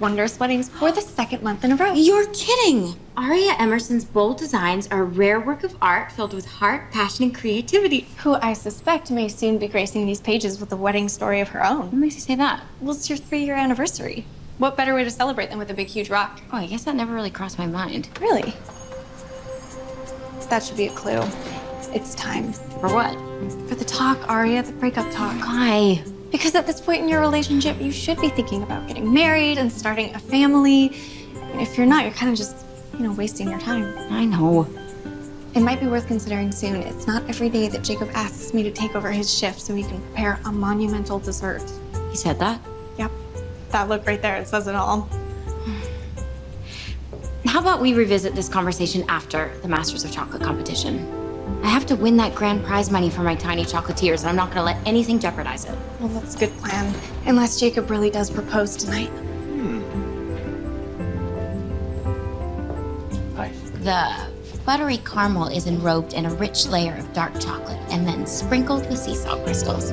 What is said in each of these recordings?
Wondrous Weddings for the second month in a row. You're kidding! Aria Emerson's bold designs are a rare work of art filled with heart, passion, and creativity. Who I suspect may soon be gracing these pages with a wedding story of her own. What makes you say that? Well, it's your three-year anniversary. What better way to celebrate than with a big, huge rock? Oh, I guess that never really crossed my mind. Really? That should be a clue. It's time. For what? For the talk, Aria, the breakup talk. Why? Because at this point in your relationship, you should be thinking about getting married and starting a family. If you're not, you're kind of just, you know, wasting your time. I know. It might be worth considering soon. It's not every day that Jacob asks me to take over his shift so he can prepare a monumental dessert. He said that? Yep. That look right there, it says it all. How about we revisit this conversation after the Masters of Chocolate competition? I have to win that grand prize money for my tiny chocolatiers, and I'm not gonna let anything jeopardize it. Well, that's a good plan. Unless Jacob really does propose tonight. Hmm. Hi. The buttery caramel is enrobed in a rich layer of dark chocolate and then sprinkled with sea salt crystals.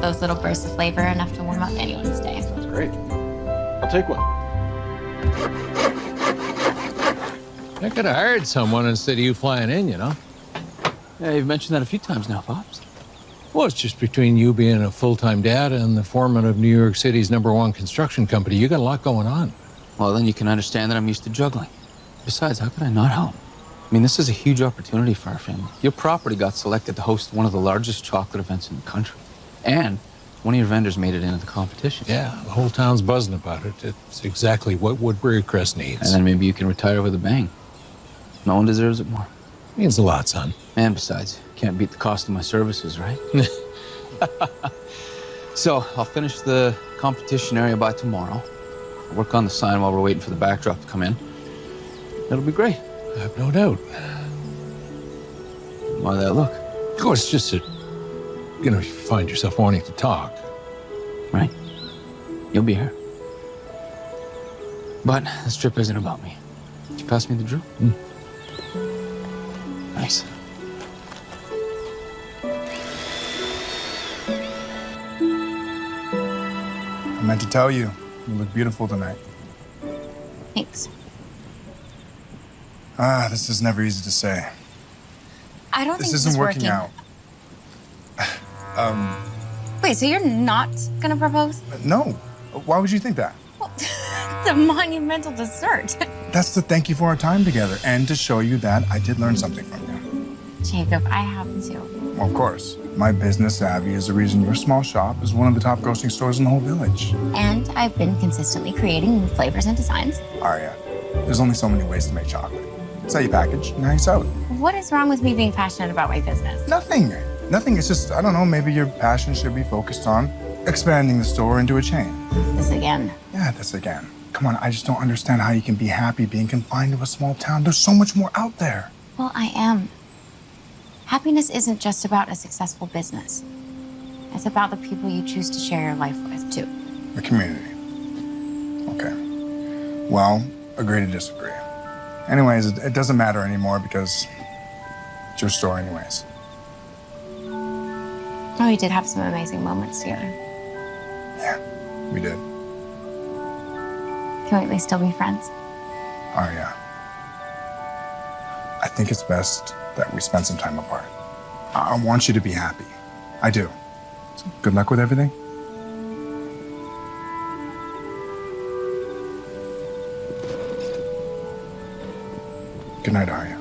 Those little bursts of flavor are enough to warm up anyone's day. That's great. I'll take one. I could have hired someone instead of you flying in, you know? Yeah, you've mentioned that a few times now, Pops. Well, it's just between you being a full-time dad and the foreman of New York City's number one construction company. You got a lot going on. Well, then you can understand that I'm used to juggling. Besides, how could I not help? I mean, this is a huge opportunity for our family. Your property got selected to host one of the largest chocolate events in the country. And one of your vendors made it into the competition. Yeah, the whole town's buzzing about it. It's exactly what Woodbury Crest needs. And then maybe you can retire with a bang. No one deserves it more. Means a lot, son. And besides, can't beat the cost of my services, right? so I'll finish the competition area by tomorrow. I'll work on the sign while we're waiting for the backdrop to come in. It'll be great. I have no doubt. Why that look? Of course, just that, you know, you find yourself wanting to talk. Right. You'll be here. But this trip isn't about me. Did you pass me the drill? Mm. Nice. I meant to tell you, you look beautiful tonight. Thanks. Ah, this is never easy to say. I don't This think isn't this is working out. um, Wait, so you're not gonna propose? no. Why would you think that? It's a monumental dessert. That's to thank you for our time together and to show you that I did learn something from you. Jacob, I have to. Well, of course, my business savvy is the reason your small shop is one of the top grocery stores in the whole village. And I've been consistently creating new flavors and designs. Aria, there's only so many ways to make chocolate. It's how you package and how you sell it. What is wrong with me being passionate about my business? Nothing. Nothing. It's just, I don't know, maybe your passion should be focused on expanding the store into a chain. This again. Yeah, this again. Come on, I just don't understand how you can be happy being confined to a small town. There's so much more out there. Well, I am. Happiness isn't just about a successful business. It's about the people you choose to share your life with, too. The community. Okay. Well, agree to disagree. Anyways, it, doesn't matter anymore because it's your story anyways. Oh, we did have some amazing moments together. Yeah, we did. Can we at least still be friends? Oh, yeah. I think it's best that we spend some time apart. I I want you to be happy. I do. So good luck with everything. Good night, Aria.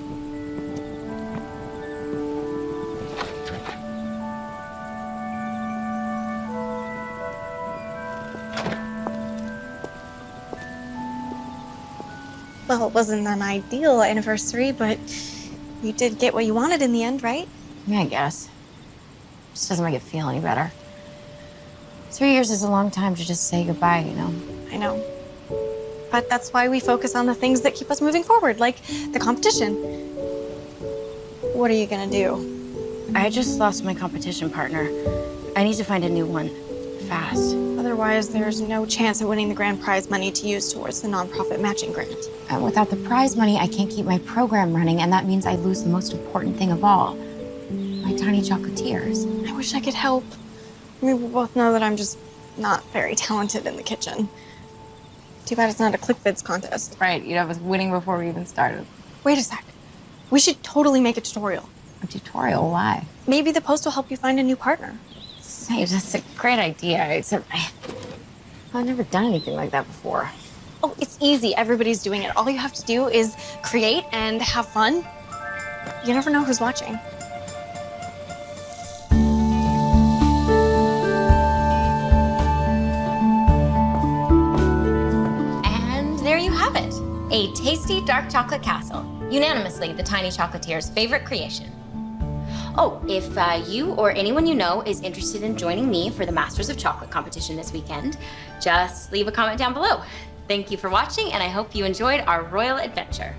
Well, it wasn't an ideal anniversary, but you did get what you wanted in the end, right? Yeah, I guess. Just doesn't make it feel any better. Three years is a long time to just say goodbye, you know? I know. But that's why we focus on the things that keep us moving forward, like the competition. What are you gonna do? I just lost my competition partner. I need to find a new one. Fast. Otherwise, there's no chance of winning the grand prize money to use towards the nonprofit matching grant. And without the prize money, I can't keep my program running, and that means I lose the most important thing of all. My tiny chocolatiers. I wish I could help. I mean, we both know that I'm just not very talented in the kitchen. Too bad it's not a ClickVids contest. Right, you'd have us winning before we even started. Wait a sec. We should totally make a tutorial. A tutorial? Why? Maybe the post will help you find a new partner. That's a great idea, I've never done anything like that before. Oh, it's easy. Everybody's doing it. All you have to do is create and have fun. You never know who's watching. And there you have it a tasty dark chocolate castle. Unanimously, the Tiny Chocolatier's favorite creation. Oh, if uh, you or anyone you know is interested in joining me for the Masters of Chocolate competition this weekend, just leave a comment down below. Thank you for watching, and I hope you enjoyed our royal adventure.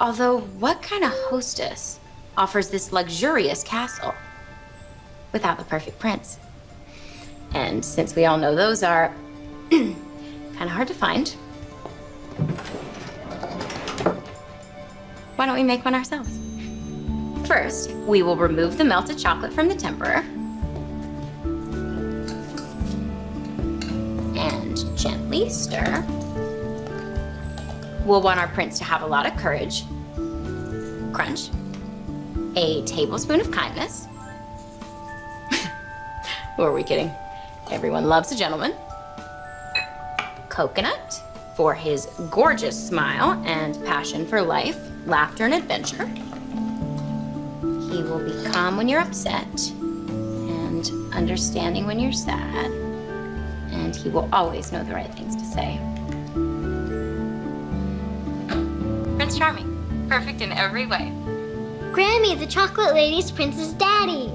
Although, what kind of hostess offers this luxurious castle without the perfect prince? And since we all know those are kind of hard to find, why don't we make one ourselves? First, we will remove the melted chocolate from the temperer. And gently stir. We'll want our prince to have a lot of courage. Crunch. A tablespoon of kindness. Who are we kidding? Everyone loves a gentleman. Coconut for his gorgeous smile and passion for life, laughter, and adventure. He will be calm when you're upset and understanding when you're sad. And he will always know the right things to say. Prince Charming, perfect in every way. Grammy, the chocolate lady's prince's daddy.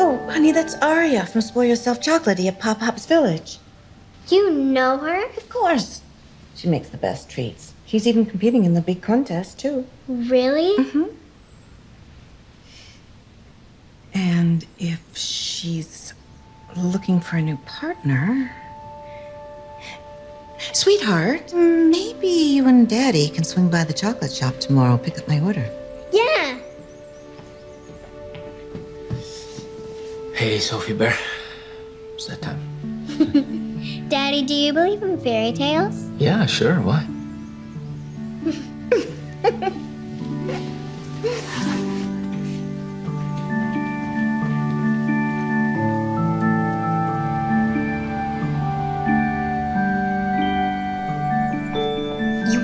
Oh, honey, that's Aria from Spoil Yourself Chocolatey at Pop Pop's Village. You know her? Of course. She makes the best treats. She's even competing in the big contest, too. Really? Mm-hmm. And if she's looking for a new partner. Sweetheart, maybe you and Daddy can swing by the chocolate shop tomorrow, pick up my order. Yeah. Hey, Sophie Bear. It's that time. Daddy, do you believe in fairy tales? Yeah, sure. Why? You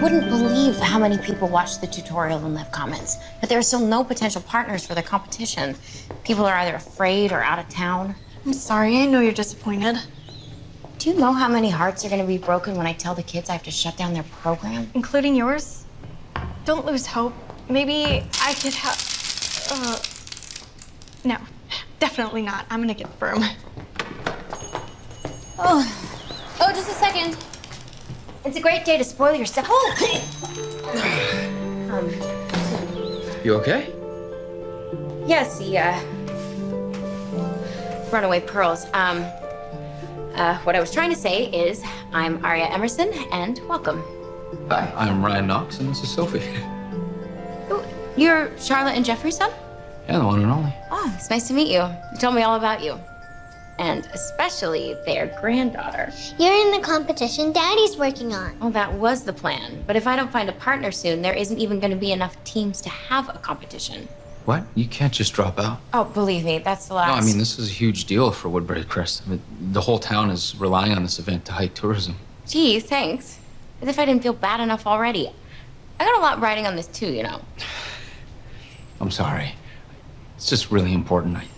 wouldn't believe how many people watch the tutorial and left comments, but there are still no potential partners for the competition. People are either afraid or out of town. I'm sorry. I know you're disappointed. Do you know how many hearts are going to be broken when I tell the kids I have to shut down their program? Including yours. Don't lose hope. Maybe I could have. Uh, no, definitely not. I'm gonna get the broom. Oh, oh, just a second. It's a great day to spoil your stuff. Oh! um, You okay? yes, the uh, runaway pearls. Um, uh, what I was trying to say is, I'm Aria Emerson, and welcome. Hi, I'm Ryan Knox, and this is Sophie. Oh, you're Charlotte and Jeffrey's son? Yeah, the one and only. Oh, it's nice to meet you. You told me all about you. And especially their granddaughter. You're in the competition Daddy's working on. Well, that was the plan. But if I don't find a partner soon, there isn't even going to be enough teams to have a competition. What? You can't just drop out. Oh, believe me, that's the last. No. I mean, this is a huge deal for Woodbury Crest. I mean, the whole town is relying on this event to hike tourism. Gee, thanks. As if I didn't feel bad enough already. I got a lot riding on this too, you know. I'm sorry. It's just really important. I, you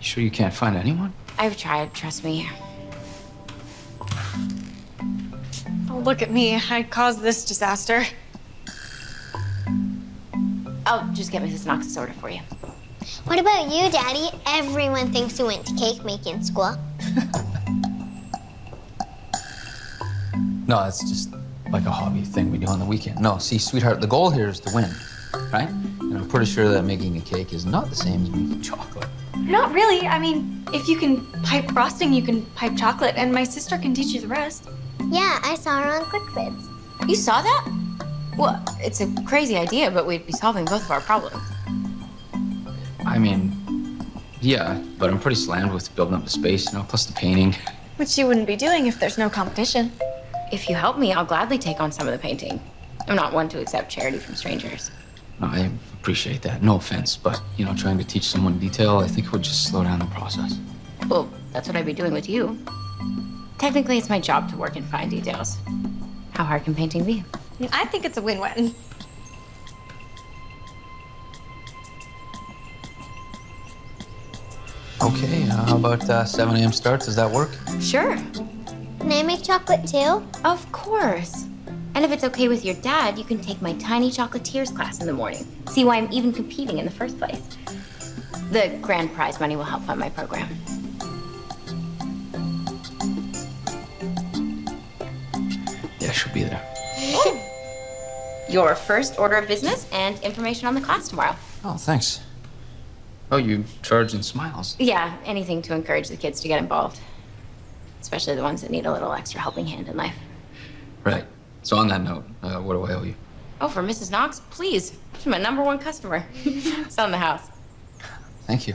sure you can't find anyone? I've tried, trust me. Oh, look at me. I caused this disaster. I'll just get Mrs. Knox's order for you. What about you, Daddy? Everyone thinks you went to cake making school. No, it's just like a hobby thing we do on the weekend. No, see, sweetheart, the goal here is to win, right? And I'm pretty sure that making a cake is not the same as making chocolate. Not really. I mean, if you can pipe frosting, you can pipe chocolate, and my sister can teach you the rest. Yeah, I saw her on ClickVids. You saw that? Well, it's a crazy idea, but we'd be solving both of our problems. I mean, yeah, but I'm pretty slammed with building up the space, you know, plus the painting. Which you wouldn't be doing if there's no competition. If you help me, I'll gladly take on some of the painting. I'm not one to accept charity from strangers. No, I appreciate that. No offense, but, you know, trying to teach someone detail, I think it would just slow down the process. Well, that's what I'd be doing with you. Technically, it's my job to work in fine details. How hard can painting be? I think it's a win-win. Okay, uh, how about uh, 7 a.m. starts? Does that work? Sure, Can I make chocolate too? of course. And if it's okay with your dad, you can take my tiny chocolatiers class in the morning. See why I'm even competing in the first place. The grand prize money will help fund my program. Yeah, she'll be there. Your first order of business and information on the class tomorrow. Oh, thanks. Oh, you charge in smiles. Yeah, anything to encourage the kids to get involved. Especially the ones that need a little extra helping hand in life. Right. So on that note, uh, what do I owe you? Oh, for Mrs. Knox, please. She's my number one customer. it's on the house. Thank you.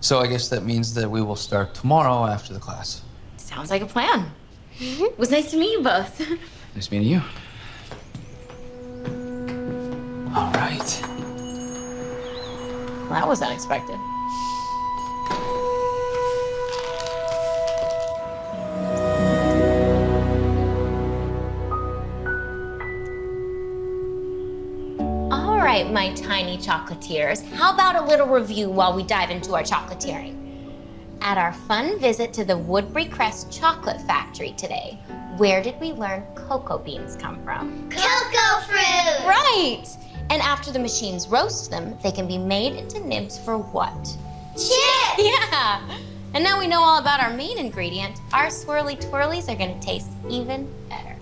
So I guess that means that we will start tomorrow after the class. Sounds like a plan. It was nice to meet you both. Nice meeting you. All right. Well, that was unexpected. All right, my tiny chocolatiers. How about a little review while we dive into our chocolatiering? At our fun visit to the Woodbury Crest Chocolate Factory today, where did we learn cocoa beans come from? Cocoa fruit! Right! And after the machines roast them, they can be made into nibs for what? Chip! Yeah! And now we know all about our main ingredient, our swirly twirlies are gonna taste even better.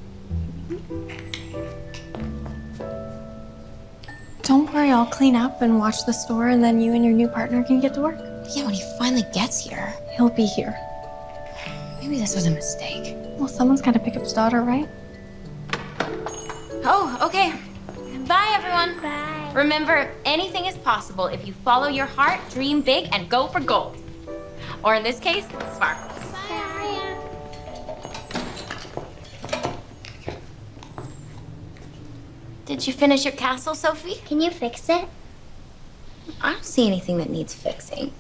Don't worry, I'll clean up and watch the store, and then you and your new partner can get to work. Yeah, when he finally gets here, He'll be here. maybe this was a mistake. Well, someone's got to pick up his daughter, right? Oh, okay. Bye, everyone. Bye. Remember, anything is possible if you follow your heart, dream big, and go for gold. Or in this case, sparkles. Bye, Aria. Did you finish your castle, Sophie? Can you fix it? I don't see anything that needs fixing.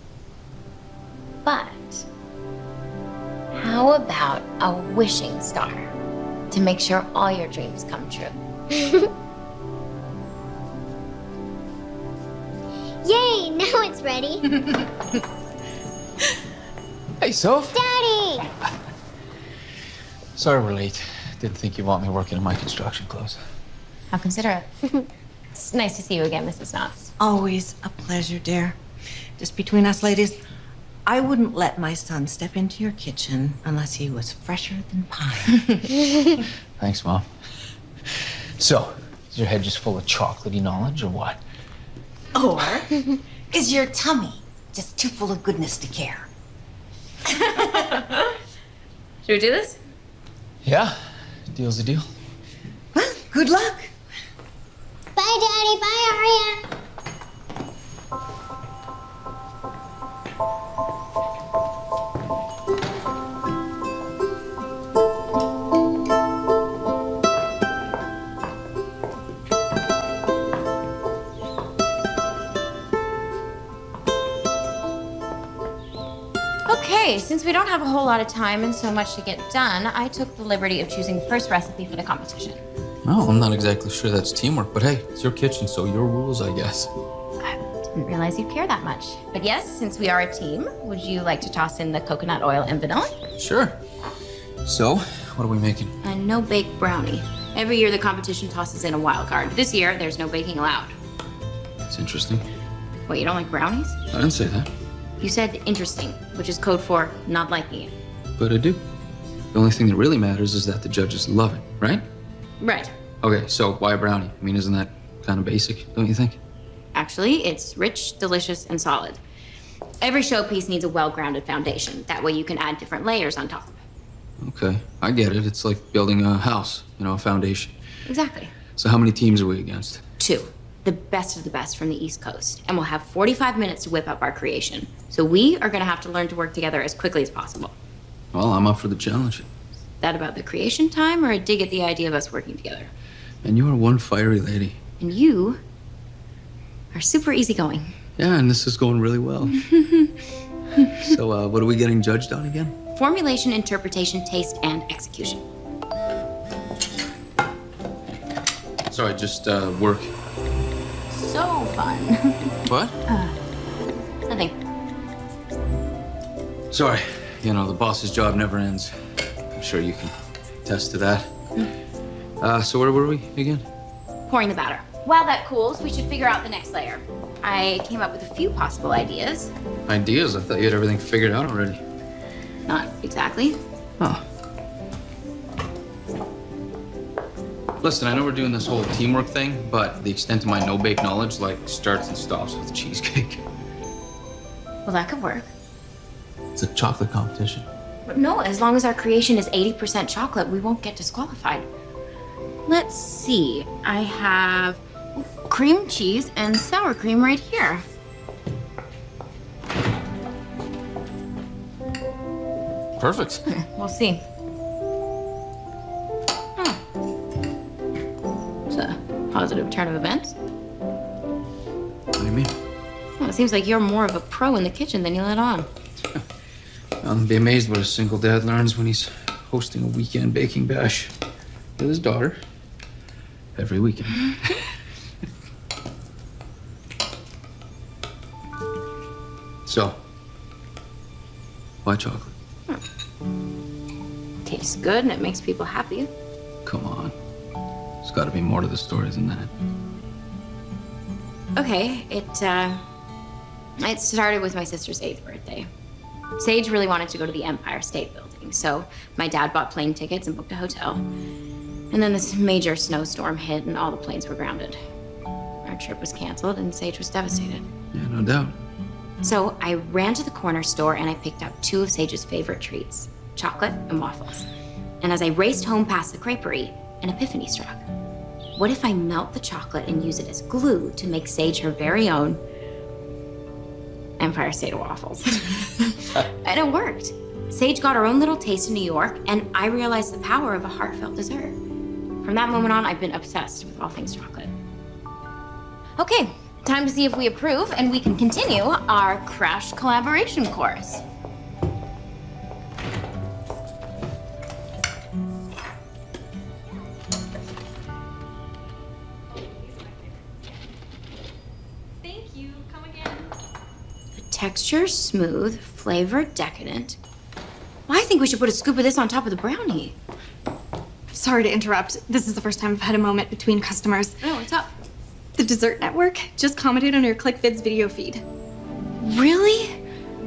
But how about a wishing star to make sure all your dreams come true? Yay, now it's ready. Hey, Soph. Daddy! Sorry we're late. Didn't think you'd want me working in my construction clothes. How considerate. it's nice to see you again, Mrs. Knox. Always a pleasure, dear. Just between us ladies, I wouldn't let my son step into your kitchen unless he was fresher than pie. Thanks, Mom. So, is your head just full of chocolatey knowledge or what? Or is your tummy just too full of goodness to care? Should we do this? Yeah, deal's a deal. Well, good luck. Bye, Daddy. Bye, Aria. Okay, since we don't have a whole lot of time and so much to get done, I took the liberty of choosing the first recipe for the competition. Well, I'm not exactly sure that's teamwork, but hey, it's your kitchen, so your rules, I guess. I didn't realize you'd care that much. But yes, since we are a team, would you like to toss in the coconut oil and vanilla? Sure. So, what are we making? A no bake brownie. Every year the competition tosses in a wild card. This year, there's no baking allowed. It's interesting. What, you don't like brownies? I didn't say that, You said interesting, which is code for not liking it. but I do. The only thing that really matters is that the judges love it, right? Right. Okay, so why a brownie? I mean, isn't that kind of basic, don't you think? Actually, it's rich, delicious, and solid. Every showpiece needs a well-grounded foundation. That way you can add different layers on top. Okay, I get it. It's like building a house, you know, a foundation. Exactly. So, how many teams are we against? Two. The best of the best from the East Coast. And we'll have 45 minutes to whip up our creation. So we are gonna have to learn to work together as quickly as possible. Well, I'm up for the challenge. That about the creation time or a dig at the idea of us working together? And you are one fiery lady. And you are super easygoing. Yeah, and this is going really well. so, uh, what are we getting judged on again? Formulation, interpretation, taste, and execution. Sorry, just uh, work. So fun. What? Nothing. Sorry. You know, the boss's job never ends. I'm sure you can attest to that. Uh, so where were we again? Pouring the batter. While that cools, we should figure out the next layer. I came up with a few possible ideas. Ideas? I thought you had everything figured out already. Not exactly. Oh. Listen, I know we're doing this whole teamwork thing, but the extent of my no-bake knowledge, like, starts and stops with cheesecake. Well, that could work. It's a chocolate competition. But no, as long as our creation is 80% chocolate, we won't get disqualified. Let's see. I have cream cheese and sour cream right here. Perfect. We'll see. Positive turn of events. What do you mean? Well, it seems like you're more of a pro in the kitchen than you let on. I'll be amazed what a single dad learns when he's hosting a weekend baking bash with his daughter every weekend. so, why chocolate? Hmm. Tastes good and it makes people happy. Come on. Got to be more to the story than that. Okay, it uh, it started with my sister's eighth birthday. Sage really wanted to go to the Empire State Building, so my dad bought plane tickets and booked a hotel. And then this major snowstorm hit, and all the planes were grounded. Our trip was canceled, and Sage was devastated. Yeah, no doubt. So I ran to the corner store and I picked up two of Sage's favorite treats chocolate and waffles. And as I raced home past the creperie, an epiphany struck. What if I melt the chocolate and use it as glue to make Sage her very own Empire State waffles? and it worked. Sage got her own little taste in New York, and I realized the power of a heartfelt dessert. From that moment on, I've been obsessed with all things chocolate. Okay, time to see if we approve and we can continue our crash collaboration course. Texture smooth, flavor decadent. Well, I think we should put a scoop of this on top of the brownie. Sorry to interrupt. This is the first time I've had a moment between customers. Oh, what's up? The Dessert Network just commented on your ClickVids video feed. Really?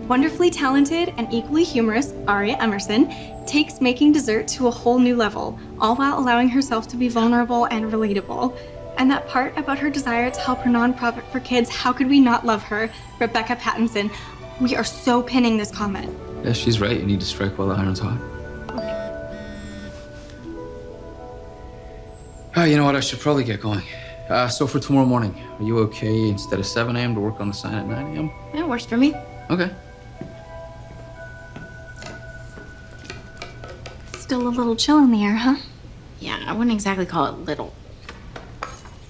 Wonderfully talented and equally humorous Aria Emerson takes making dessert to a whole new level, all while allowing herself to be vulnerable and relatable. And that part about her desire to help her nonprofit for kids, how could we not love her? Rebecca Pattinson. We are so pinning this comment. Yeah, she's right. You need to strike while the iron's hot. Oh, you know what? I should probably get going. Uh, so for tomorrow morning, are you okay instead of 7 a.m. to work on the sign at 9 a.m.? Yeah, works for me. Okay. Still a little chill in the air, huh? Yeah, I wouldn't exactly call it little.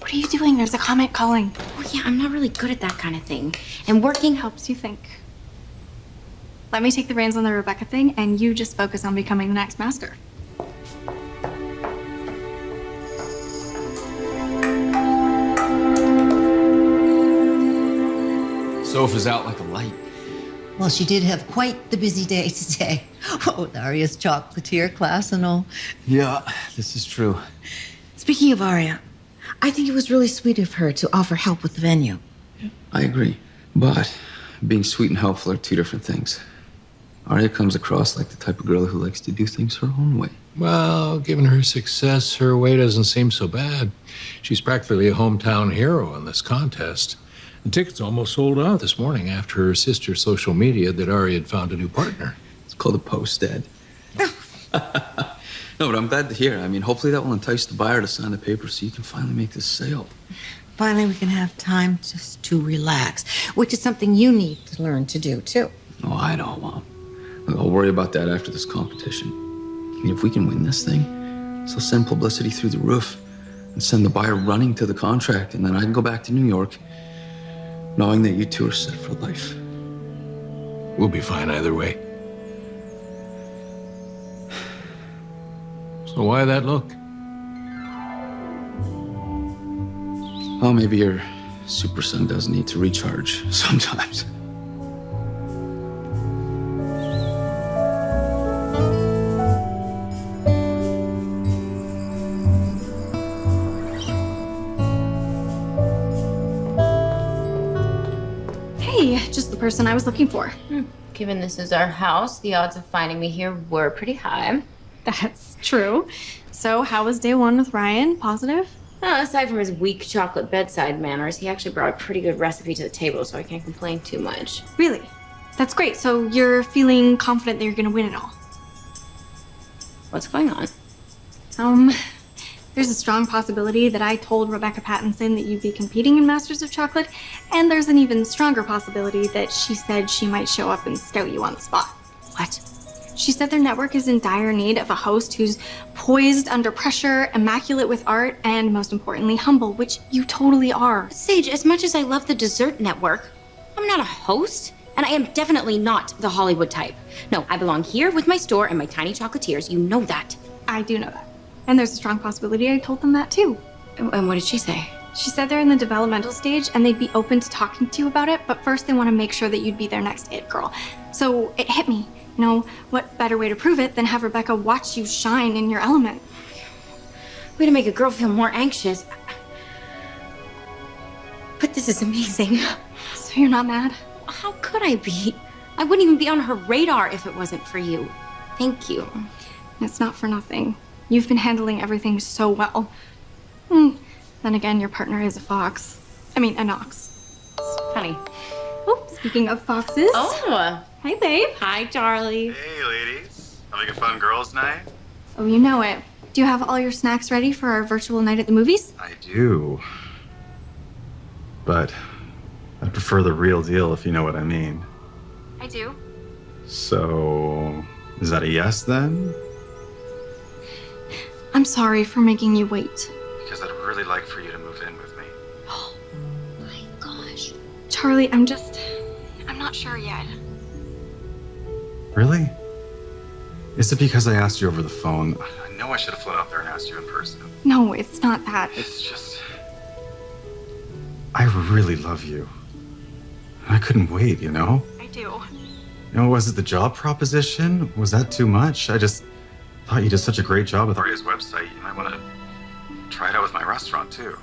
What are you doing? There's a comment calling. Oh, yeah, I'm not really good at that kind of thing. And working helps. Helps you think. Let me take the reins on the Rebecca thing, and you just focus on becoming the next master. Soph out like a light. Well, she did have quite the busy day today. Oh, with Aria's chocolatier class and all. Yeah, this is true. Speaking of Aria, I think it was really sweet of her to offer help with the venue. I agree. But being sweet and helpful are two different things. Aria comes across like the type of girl who likes to do things her own way. Well, given her success, her way doesn't seem so bad. She's practically a hometown hero in this contest. The tickets almost sold out this morning after her sister's social media that Ari had found a new partner. It's called a post, Dad. no, but I'm glad to hear. I mean, hopefully that will entice the buyer to sign the paper so you can finally make this sale. Finally, we can have time just to relax, which is something you need to learn to do, too. Oh, I know, Mom. I'll worry about that after this competition. And if we can win this thing, so send publicity through the roof and send the buyer running to the contract, and then I can go back to New York knowing that you two are set for life. We'll be fine either way. So why that look? Well, maybe your super son does need to recharge sometimes. Hey, just the person I was looking for. Hmm. Given this is our house, the odds of finding me here were pretty high. That's true. So, how was day one with Ryan? Positive? Uh, aside from his weak chocolate bedside manners, he actually brought a pretty good recipe to the table, so I can't complain too much. Really? That's great. So, you're feeling confident that you're gonna win it all? What's going on? Um, there's a strong possibility that I told Rebecca Pattinson that you'd be competing in Masters of Chocolate, and there's an even stronger possibility that she said she might show up and scout you on the spot. What? She said their network is in dire need of a host who's poised under pressure, immaculate with art, and most importantly, humble, which you totally are. Sage, as much as I love the dessert network, I'm not a host, and I am definitely not the Hollywood type. No, I belong here with my store and my tiny chocolatiers. You know that. I do know that. And there's a strong possibility I told them that too. And what did she say? She said they're in the developmental stage and they'd be open to talking to you about it, but first they want to make sure that you'd be their next it girl. So it hit me. You know, what better way to prove it than have Rebecca watch you shine in your element? Way to make a girl feel more anxious. But this is amazing. So you're not mad? How could I be? I wouldn't even be on her radar if it wasn't for you. Thank you. It's not for nothing. You've been handling everything so well. Hmm. Then again, your partner is a fox. I mean, a Knox. Honey. Oh, speaking of foxes. Oh. Hi, babe. Hi, Charlie. Hey, ladies. Having a fun girls' night? Oh, you know it. Do you have all your snacks ready for our virtual night at the movies? I do. But I prefer the real deal, if you know what I mean. I do. So, is that a yes then? I'm sorry for making you wait. Because I'd really like for you to move in with me. Oh my gosh. Charlie, I'm just. I'm not sure yet. Really? Is it because I asked you over the phone? I know I should have flown out there and asked you in person. No, it's not that. It's just. I really love you. I couldn't wait, you know? I do. You know, was it the job proposition? Was that too much? I just thought you did such a great job with Aria's website. You might want to try it out with my restaurant too.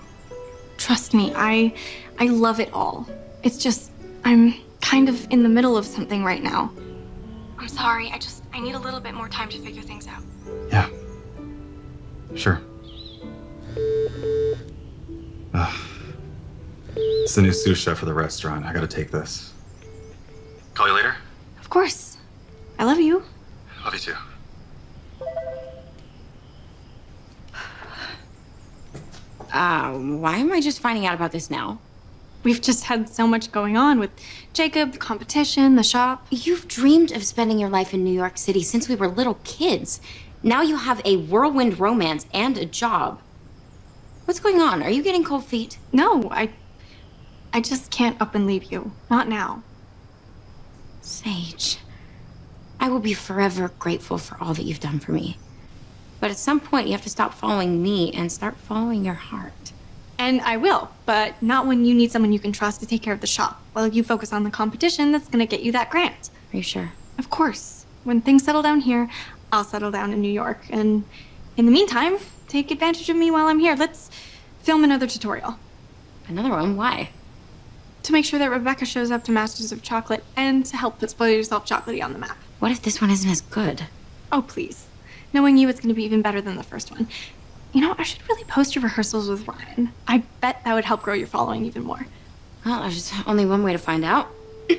Trust me, I I love it all. It's just I'm kind of in the middle of something right now. I'm sorry. I just I need a little bit more time to figure things out. Yeah. Sure. Ugh. It's the new sous chef for the restaurant. I gotta take this. Call you later. Of course. I love you. Love you too. Um, why am I just finding out about this now? We've just had so much going on with Jacob, the competition, the shop. You've dreamed of spending your life in New York City since we were little kids. Now you have a whirlwind romance and a job. What's going on? Are you getting cold feet? No, I I just can't up and leave you. Not now. Sage, I will be forever grateful for all that you've done for me. But at some point, you have to stop following me and start following your heart. And I will, but not when you need someone you can trust to take care of the shop. While you focus on the competition that's gonna get you that grant. Are you sure? Of course. When things settle down here, I'll settle down in New York. And in the meantime, take advantage of me while I'm here. Let's film another tutorial Another one? Why? to make sure that Rebecca shows up to Masters of Chocolate and to help put Spoil Yourself Chocolatey on the map. What if this one isn't as good? Oh, please. Knowing you, it's going to be even better than the first one. You know, I should really post your rehearsals with Ryan. I bet that would help grow your following even more. Well, there's only one way to find out.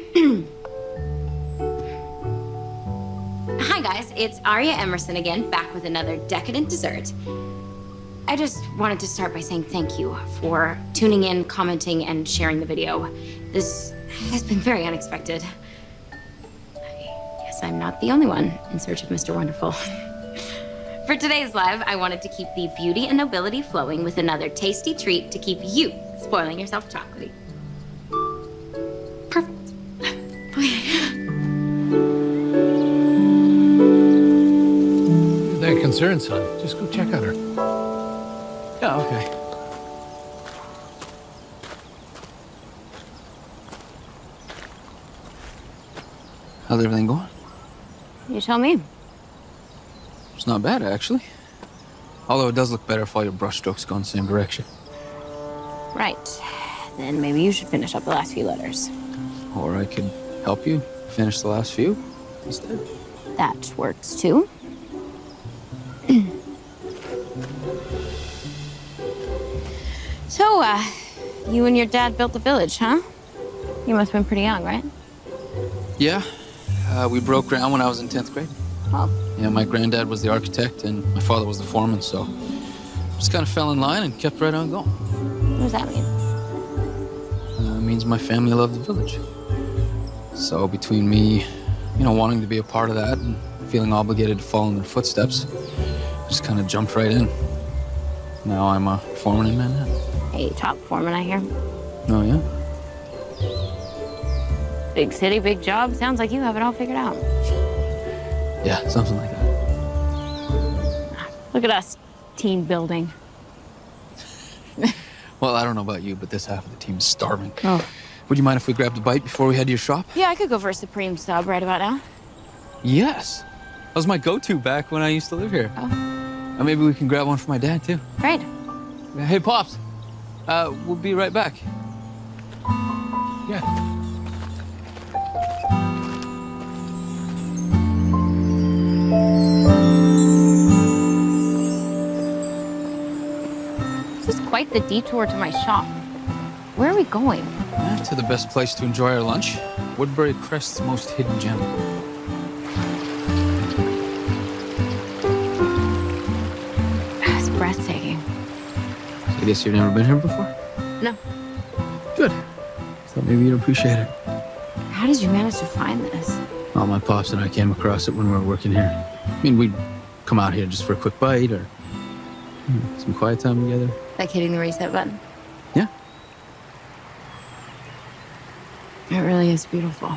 Hi, guys. It's Aria Emerson again, back with another decadent dessert. I just wanted to start by saying thank you for tuning in, commenting, and sharing the video. This has been very unexpected. Yes. guess I'm not the only one in search of Mr. Wonderful. For today's live, I wanted to keep the beauty and nobility flowing with another tasty treat to keep you spoiling yourself chocolatey. Perfect. That concern, son. Just go check on her. Yeah, okay. How's everything going? You tell me. It's not bad, actually. Although it does look better if all your brushstrokes go in the same direction. Right. Then maybe you should finish up the last few letters. Or I could help you finish the last few instead. That works too. so, uh, you and your dad built the village, huh? You must have been pretty young, right? Yeah, uh, we broke ground when I was in 10th grade. Oh. Yeah, my granddad was the architect and my father was the foreman, so just kind of fell in line and kept right on going. What does that mean? Uh, it means my family loved the village. So between me, you know, wanting to be a part of that and feeling obligated to follow in their footsteps, just kind of jumped right in. Now I'm a foreman in Manhattan. Hey, top foreman, I hear. Oh, yeah? Big city, big job. Sounds like you have it all figured out. Yeah, something like that. Look at us, team building. Well, I don't know about you, but this half of the team is starving. Oh. Would you mind if we grabbed a bite before we head to your shop? Yeah, I could go for a supreme sub right about now. Yes. That was my go-to back when I used to live here. Oh. Uh, maybe we can grab one for my dad, too. Right. Hey, Pops. Uh, we'll be right back. Yeah. This is quite the detour to my shop. Where are we going? Eh, to the best place to enjoy our lunch. Woodbury Crest's most hidden gem. It's breathtaking. I guess you've never been here before? No. Good. Thought maybe you'd appreciate it. How did you manage to find this? Well, my pops and I came across it when we were working here. I mean, we'd come out here just for a quick bite or you know, some quiet time together. Like hitting the reset button? Yeah. It really is beautiful.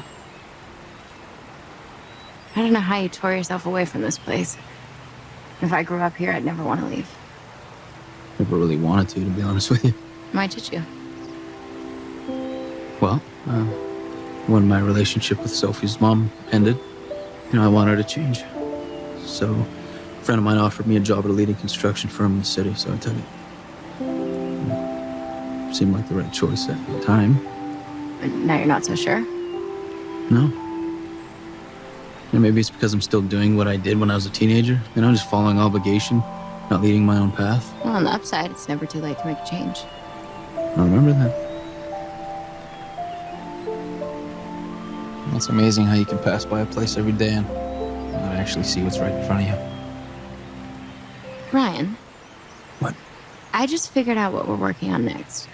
I don't know how you tore yourself away from this place. If I grew up here, I'd never want to leave. Never really wanted to, to be honest with you. Why did you? Well, uh, when my relationship with Sophie's mom ended, you know, I wanted to change. So, a friend of mine offered me a job at a leading construction firm in the city, so I took it. It seemed like the right choice at the time. But now you're not so sure? No. And maybe it's because I'm still doing what I did when I was a teenager. You know, just following obligation, not leading my own path. Well, on the upside, it's never too late to make a change. I remember that. It's amazing how you can pass by a place every day and not actually see what's right in front of you. Ryan. What? I just figured out what we're working on next.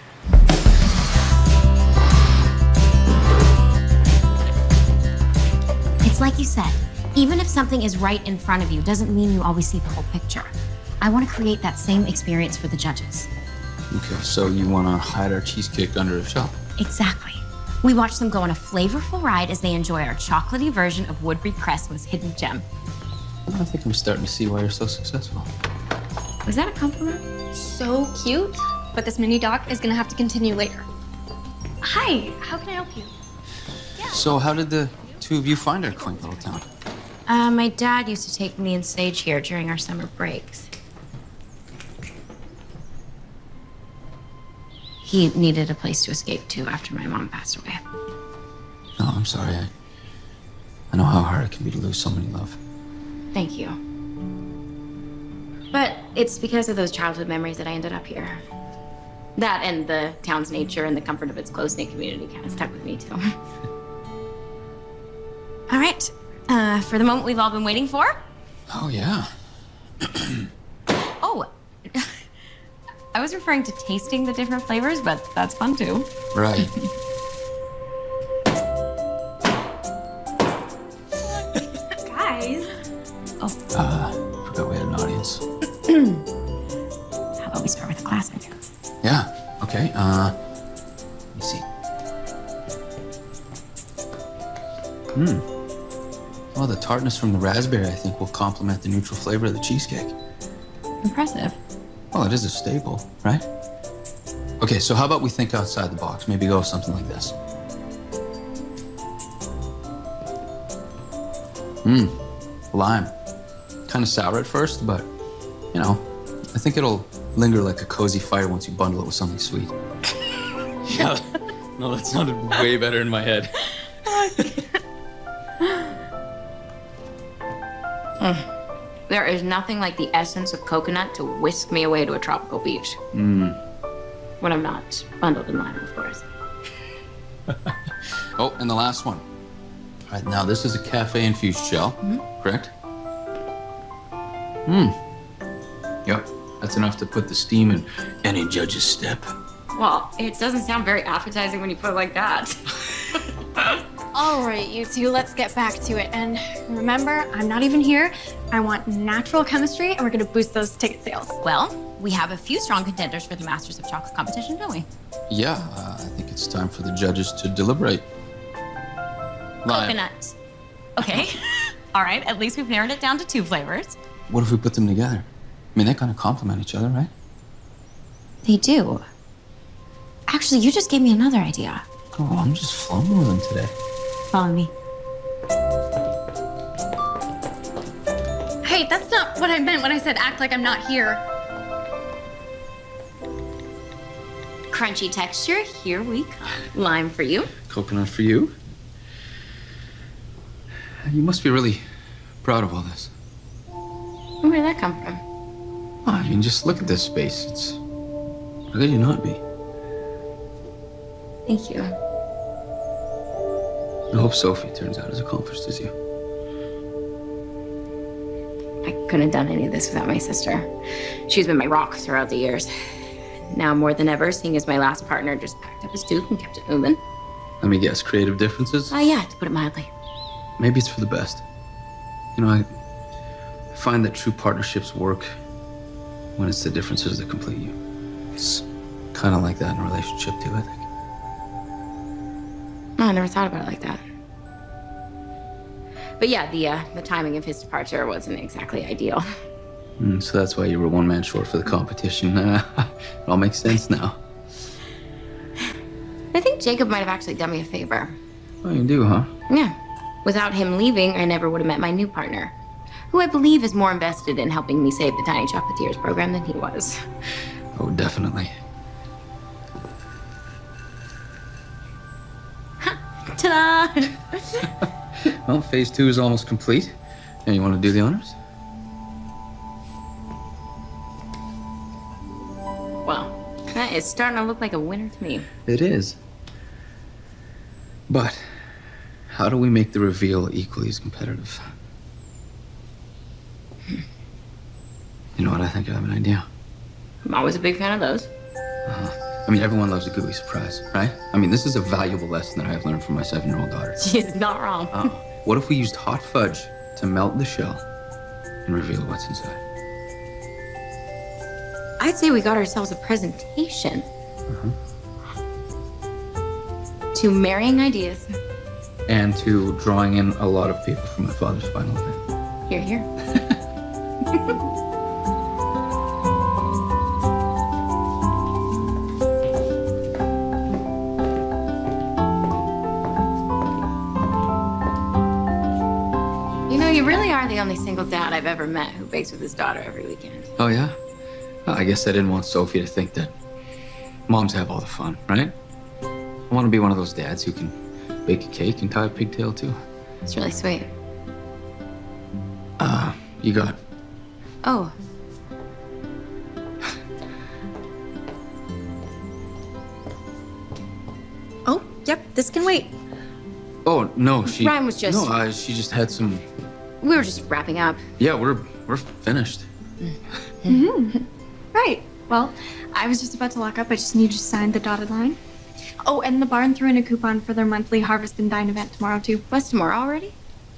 It's like you said, even if something is right in front of you, doesn't mean you always see the whole picture. I want to create that same experience for the judges. Okay, so you want to hide our cheesecake under a shop? Exactly. We watch them go on a flavorful ride as they enjoy our chocolatey version of Woodbury Crest's hidden gem. I think I'm starting to see why you're so successful. Was that a compliment? So cute. But this mini doc is gonna have to continue later. Hi, how can I help you? So, how did the two of you find our quaint little town? Uh, my dad used to take me and Sage here during our summer breaks. He needed a place to escape to after my mom passed away. No, I'm sorry. I, I know how hard it can be to lose someone you love. Thank you. But it's because of those childhood memories that I ended up here. That and the town's nature and the comfort of its close-knit community kind of stuck with me, too. all right. Uh, for the moment we've all been waiting for. Oh, yeah. I was referring to tasting the different flavors, but that's fun too. Right. Guys. Oh. Uh, forgot we had an audience. How about we start with a classic? Yeah, okay. Uh, let me see. Hmm. Well, the tartness from the raspberry, I think, will complement the neutral flavor of the cheesecake. Impressive. Well, it is a staple, right? Okay, so how about we think outside the box? Maybe go with something like this. Mmm, lime. Kind of sour at first, but, you know, I think it'll linger like a cozy fire once you bundle it with something sweet. yeah, no, that sounded way better in my head. Hmm. There is nothing like the essence of coconut to whisk me away to a tropical beach. Mmm. When I'm not bundled in lime, of course. Oh, and the last one. All right, now this is a cafe infused gel, correct? Hmm. Yep, that's enough to put the steam in any judge's step. Well, it doesn't sound very appetizing when you put it like that. All right, you two, let's get back to it. And remember, I'm not even here. I want natural chemistry, and we're gonna boost those ticket sales. well, we have a few strong contenders for the Masters of Chocolate competition, don't we? Yeah, uh, I think it's time for the judges to deliberate. Lime. Coconut. Okay. All right, at least we've narrowed it down to two flavors. What if we put them together? I mean, they kind of complement each other, right? They do. Actually, you just gave me another idea. Oh, I'm just flowing with them today. Follow me. Hey, that's not what I meant when I said act like I'm not here. Crunchy texture, here we come. Lime for you. Coconut for you. You must be really proud of all this. Where did that come from? Oh, I mean, just look at this space. It's. How could you not be? Thank you. I hope Sophie turns out as accomplished as you. I couldn't have done any of this without my sister. She's been my rock throughout the years. Now more than ever, seeing as my last partner just packed up his tooth and kept it moving. Let me guess, creative differences? Ah, yeah, to put it mildly. Maybe it's for the best. You know, I I find that true partnerships work when it's the differences that complete you. It's kind of like that in a relationship, too, I think. Oh, I never thought about it like that. But yeah, the uh, the timing of his departure wasn't exactly ideal. Mm, so that's why you were one man short for the competition. it all makes sense now. I think Jacob might have actually done me a favor. Oh, you do, huh? Yeah. Without him leaving, I never would have met my new partner, who I believe is more invested in helping me save the Tiny Chocolatiers program than he was. Oh, definitely. Ta-da! Well, phase two is almost complete. Now, you want to do the honors? well, that is starting to look like a winner to me. It is. But how do we make the reveal equally as competitive? You know what? I think I have an idea. I'm always a big fan of those. Uh-huh. I mean, everyone loves a gooey surprise, right? I mean, this is a valuable lesson that I have learned from my seven-year-old daughter. She's not wrong. Uh, what if we used hot fudge to melt the shell and reveal what's inside? I'd say we got ourselves a presentation. Uh -huh. To marrying ideas. And to drawing in a lot of people from my father's final event. Here, here. are the only single dad I've ever met who bakes with his daughter every weekend. Oh, yeah? Well, I guess I didn't want Sophie to think that moms have all the fun, right? I want to be one of those dads who can bake a cake and tie a pigtail, too. It's really sweet. Uh, you got Oh, Oh, yep, this can wait. Oh no, she. Ryan was just- No, uh, she just had some. We were just wrapping up. Yeah, we're we're finished. Right. Well, I was just about to lock up. I just need you to sign the dotted line. Oh, and the barn threw in a coupon for their monthly Harvest and Dine event tomorrow, too. Was tomorrow already?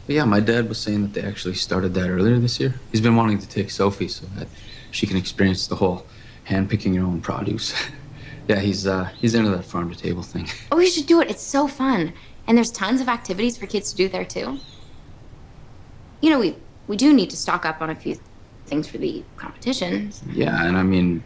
Yeah, my dad was saying that they actually started that earlier this year. He's been wanting to take Sophie, so that she can experience the whole hand picking your own produce. yeah, he's uh, he's into that farm to table thing. Oh, you should do it. It's so fun. And there's tons of activities for kids to do there too. You know, we we do need to stock up on a few things for the competition. Yeah, and I mean,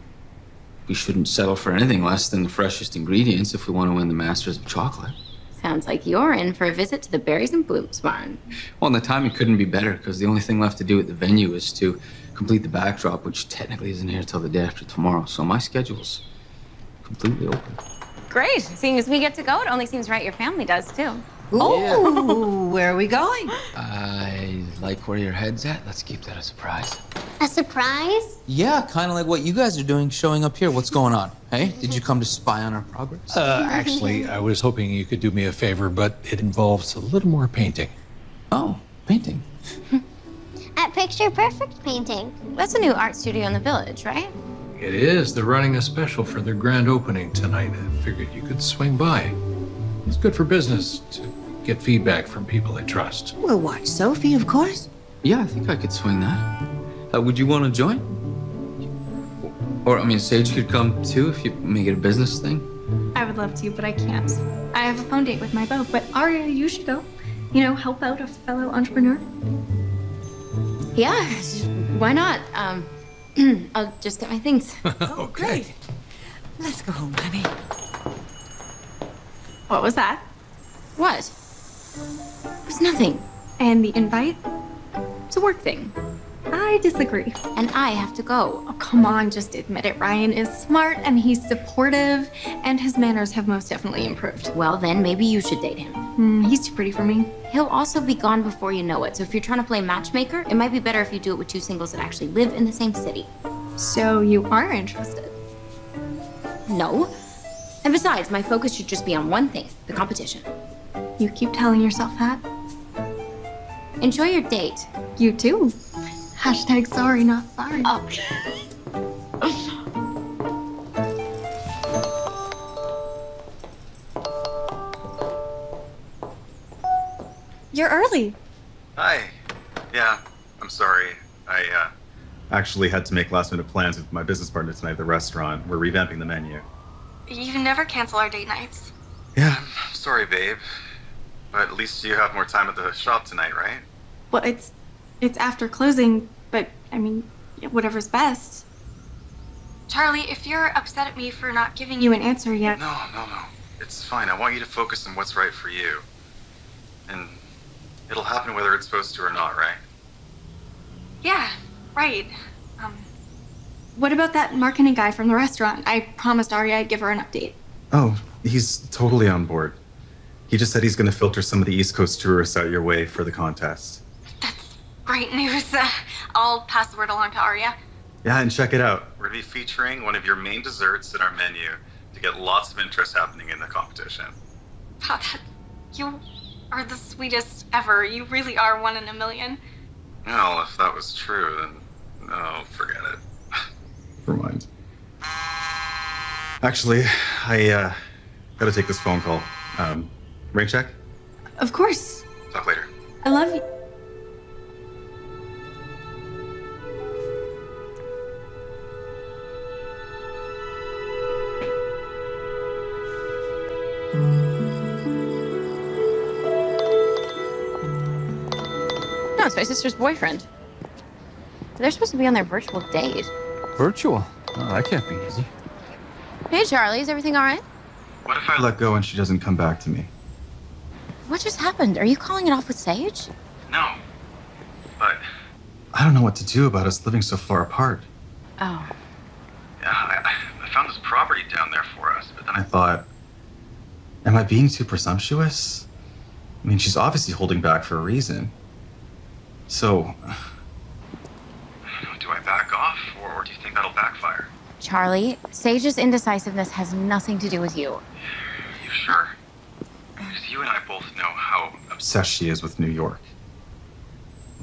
we shouldn't settle for anything less than the freshest ingredients if we want to win the Masters of Chocolate. Sounds like you're in for a visit to the Berries and Blooms barn. Well, and the timing couldn't be better because the only thing left to do at the venue is to complete the backdrop, which technically isn't here till the day after tomorrow. So my schedule's completely open. Great. Seeing as we get to go, it only seems right your family does too. Ooh, where are we going? I like where your head's at. Let's keep that a surprise. A surprise? Yeah, kind of like what you guys are doing, showing up here. What's going on? Hey, did you come to spy on our progress? Uh, actually, I was hoping you could do me a favor, but it involves a little more painting. Oh, painting. At Picture Perfect Painting. That's a new art studio in the village, right? It is. They're running a special for their grand opening tonight. I figured you could swing by. It's good for business to get feedback from people I trust. We'll watch Sophie, of course. Yeah, I think I could swing that. Uh, would you want to join? Or, I mean, Sage could come too if you make it a business thing. I would love to, but I can't. I have a phone date with my beau, but Aria, you should go. You know, help out a fellow entrepreneur. Yeah, why not? Um, I'll just get my things. Oh, great. Let's go home, honey. What was that? What? It was nothing. And the invite? It's a work thing. I disagree. And I have to go. Oh, come on, just admit it. Ryan is smart and he's supportive, and his manners have most definitely improved. Well, then maybe you should date him. Hmm, he's too pretty for me. He'll also be gone before you know it. So if you're trying to play matchmaker, it might be better if you do it with two singles that actually live in the same city. So you are interested? No. And besides, my focus should just be on one thing the competition. You keep telling yourself that. Enjoy your date. You too. Hashtag sorry, not sorry. Oh. You're early. Hi. Yeah, I'm sorry. I uh, actually had to make last minute plans with my business partner tonight at the restaurant. We're revamping the menu. You never cancel our date nights. Yeah, I'm sorry, babe. But at least you have more time at the shop tonight, right? Well, it's it's after closing, but I mean, whatever's best. Charlie, if you're upset at me for not giving you an answer yet, No, no, no. It's fine. I want you to focus on what's right for you. And it'll happen whether it's supposed to or not, right? yeah, right. Um, what about that marketing guy from the restaurant? I promised Aria I'd give her an update. Oh, he's totally on board. He just said he's going to filter some of the East Coast tourists out your way for the contest. That's great news. Uh, I'll pass the word along to Aria. Yeah, and check it out. We're going to be featuring one of your main desserts in our menu to get lots of interest happening in the competition. Wow, that, you are the sweetest ever. You really are one in a million. Well, if that was true, then oh, forget it. Never mind. Actually, I uh, got to take this phone call. Um, rain check. Of course. Talk later. I love you. No, it's my sister's boyfriend. They're supposed to be on their virtual date. Virtual? Oh, that can't be easy. Hey, Charlie, is everything all right? What if I let go and she doesn't come back to me? What just happened? Are you calling it off with Sage? No. But I don't know what to do about us living so far apart. Oh. Yeah, I, I found this property down there for us, but then I thought, am I being too presumptuous? I mean, she's obviously holding back for a reason. So, do I back off, or, or do you think that'll backfire? Charlie, Sage's indecisiveness has nothing to do with you. you sure? Because you and I both know how obsessed she is with New York.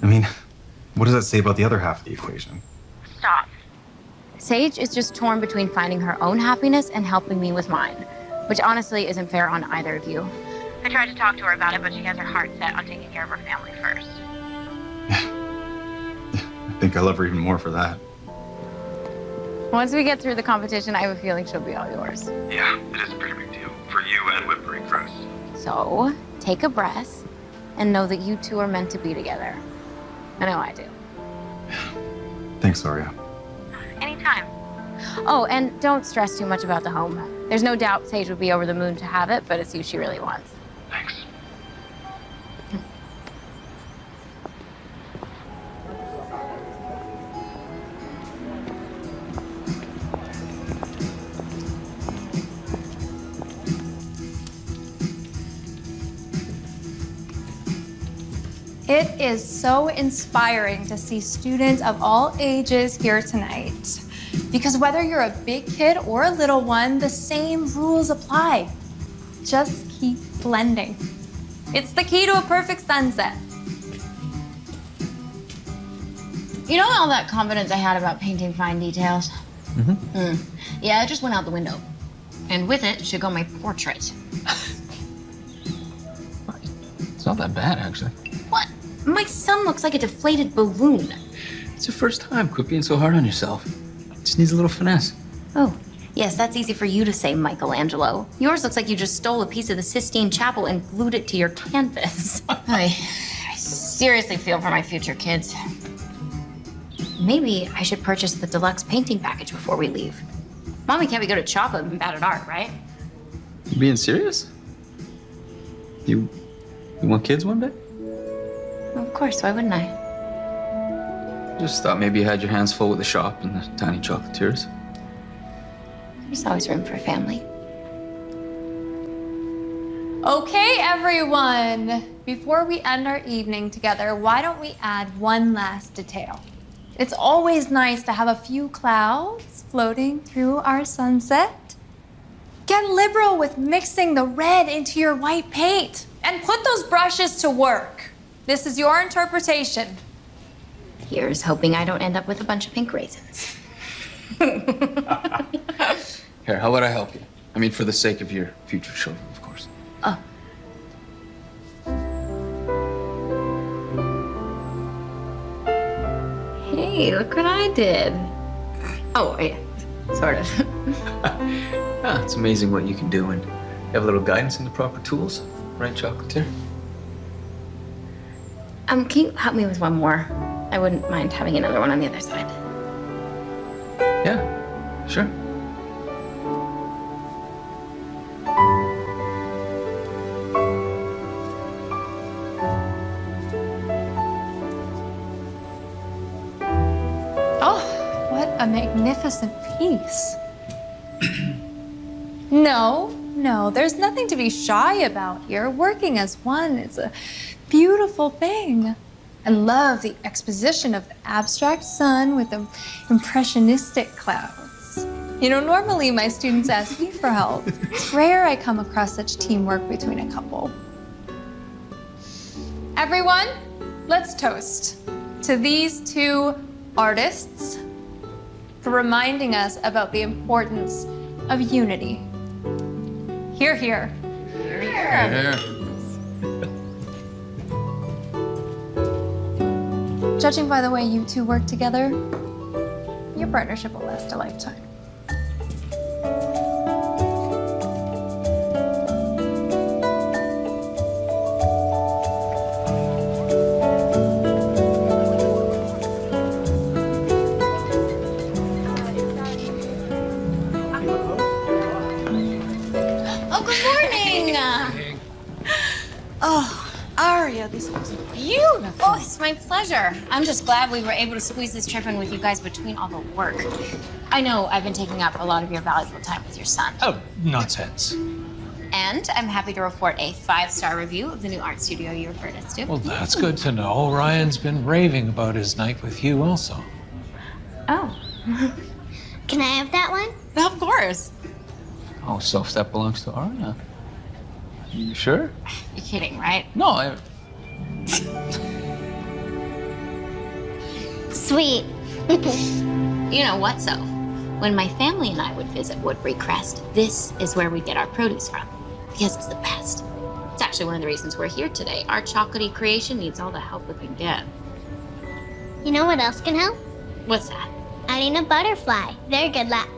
I mean, what does that say about the other half of the equation? Stop. Sage is just torn between finding her own happiness and helping me with mine, which honestly isn't fair on either of you. I tried to talk to her about it, but she has her heart set on taking care of her family first. I think I love her even more for that. Once we get through the competition, I have a feeling she'll be all yours. Yeah, it is a pretty big deal. For you and Whitbury Crest. So, take a breath and know that you two are meant to be together. I know I do. Thanks, Aria. Anytime. Oh, and don't stress too much about the home. There's no doubt Sage would be over the moon to have it, but it's you she really wants. Is so inspiring to see students of all ages here tonight. Because whether you're a big kid or a little one, the same rules apply. Just keep blending. It's the key to a perfect sunset. You know all that confidence I had about painting fine details? Mm-hmm. Yeah, it just went out the window. And with it should go my portrait. It's not that bad, actually. My son looks like a deflated balloon. It's your first time. Quit being so hard on yourself. Just needs a little finesse. Oh, yes, that's easy for you to say, Michelangelo. Yours looks like you just stole a piece of the Sistine Chapel and glued it to your canvas. I, I seriously feel for my future kids. Maybe I should purchase the deluxe painting package before we leave. Mommy can't we go to chocolate and bad at art, right? You being serious? You, you want kids one day? Of course, why wouldn't I? Just thought maybe you had your hands full with the shop and the tiny chocolatiers. There's always room for a family. Okay, everyone. Before we end our evening together, why don't we add one last detail? It's always nice to have a few clouds floating through our sunset. Get liberal with mixing the red into your white paint and put those brushes to work. This is your interpretation. Here's hoping I don't end up with a bunch of pink raisins. Here, how about I help you? I mean, for the sake of your future children, of course. Oh. Hey, look what I did. Oh, yeah, sort of. Ah, it's amazing what you can do when you have a little guidance and the proper tools. Right, chocolatier? Um, can you help me with one more? I wouldn't mind having another one on the other side. Yeah, sure. Oh, what a magnificent piece. no, no, there's nothing to be shy about here. Working as one is a beautiful thing. I love the exposition of the abstract sun with the impressionistic clouds. You know, normally my students ask me for help. It's rare I come across such teamwork between a couple. Everyone, let's toast to these two artists for reminding us about the importance of unity. Here, here. Judging by the way you two work together, your partnership will last a lifetime. Oh, good morning. Oh, Aria, this looks beautiful. Oh, it's my pleasure. I'm just glad we were able to squeeze this trip in with you guys between all the work. I know I've been taking up a lot of your valuable time with your son. Oh, nonsense. And I'm happy to report a five-star review of the new art studio you referred us to. Well, that's good to know. Ryan's been raving about his night with you also. Oh. Can I have that one? Of course. Oh, so if that belongs to Aria. You sure? You're kidding, right? No, I, Sweet. You know what, so when my family and I would visit Woodbury Crest, this is where we get our produce from because it's the best. It's actually one of the reasons we're here today. Our chocolatey creation needs all the help we can get. You know what else can help? What's that? Adding a butterfly. Very good luck.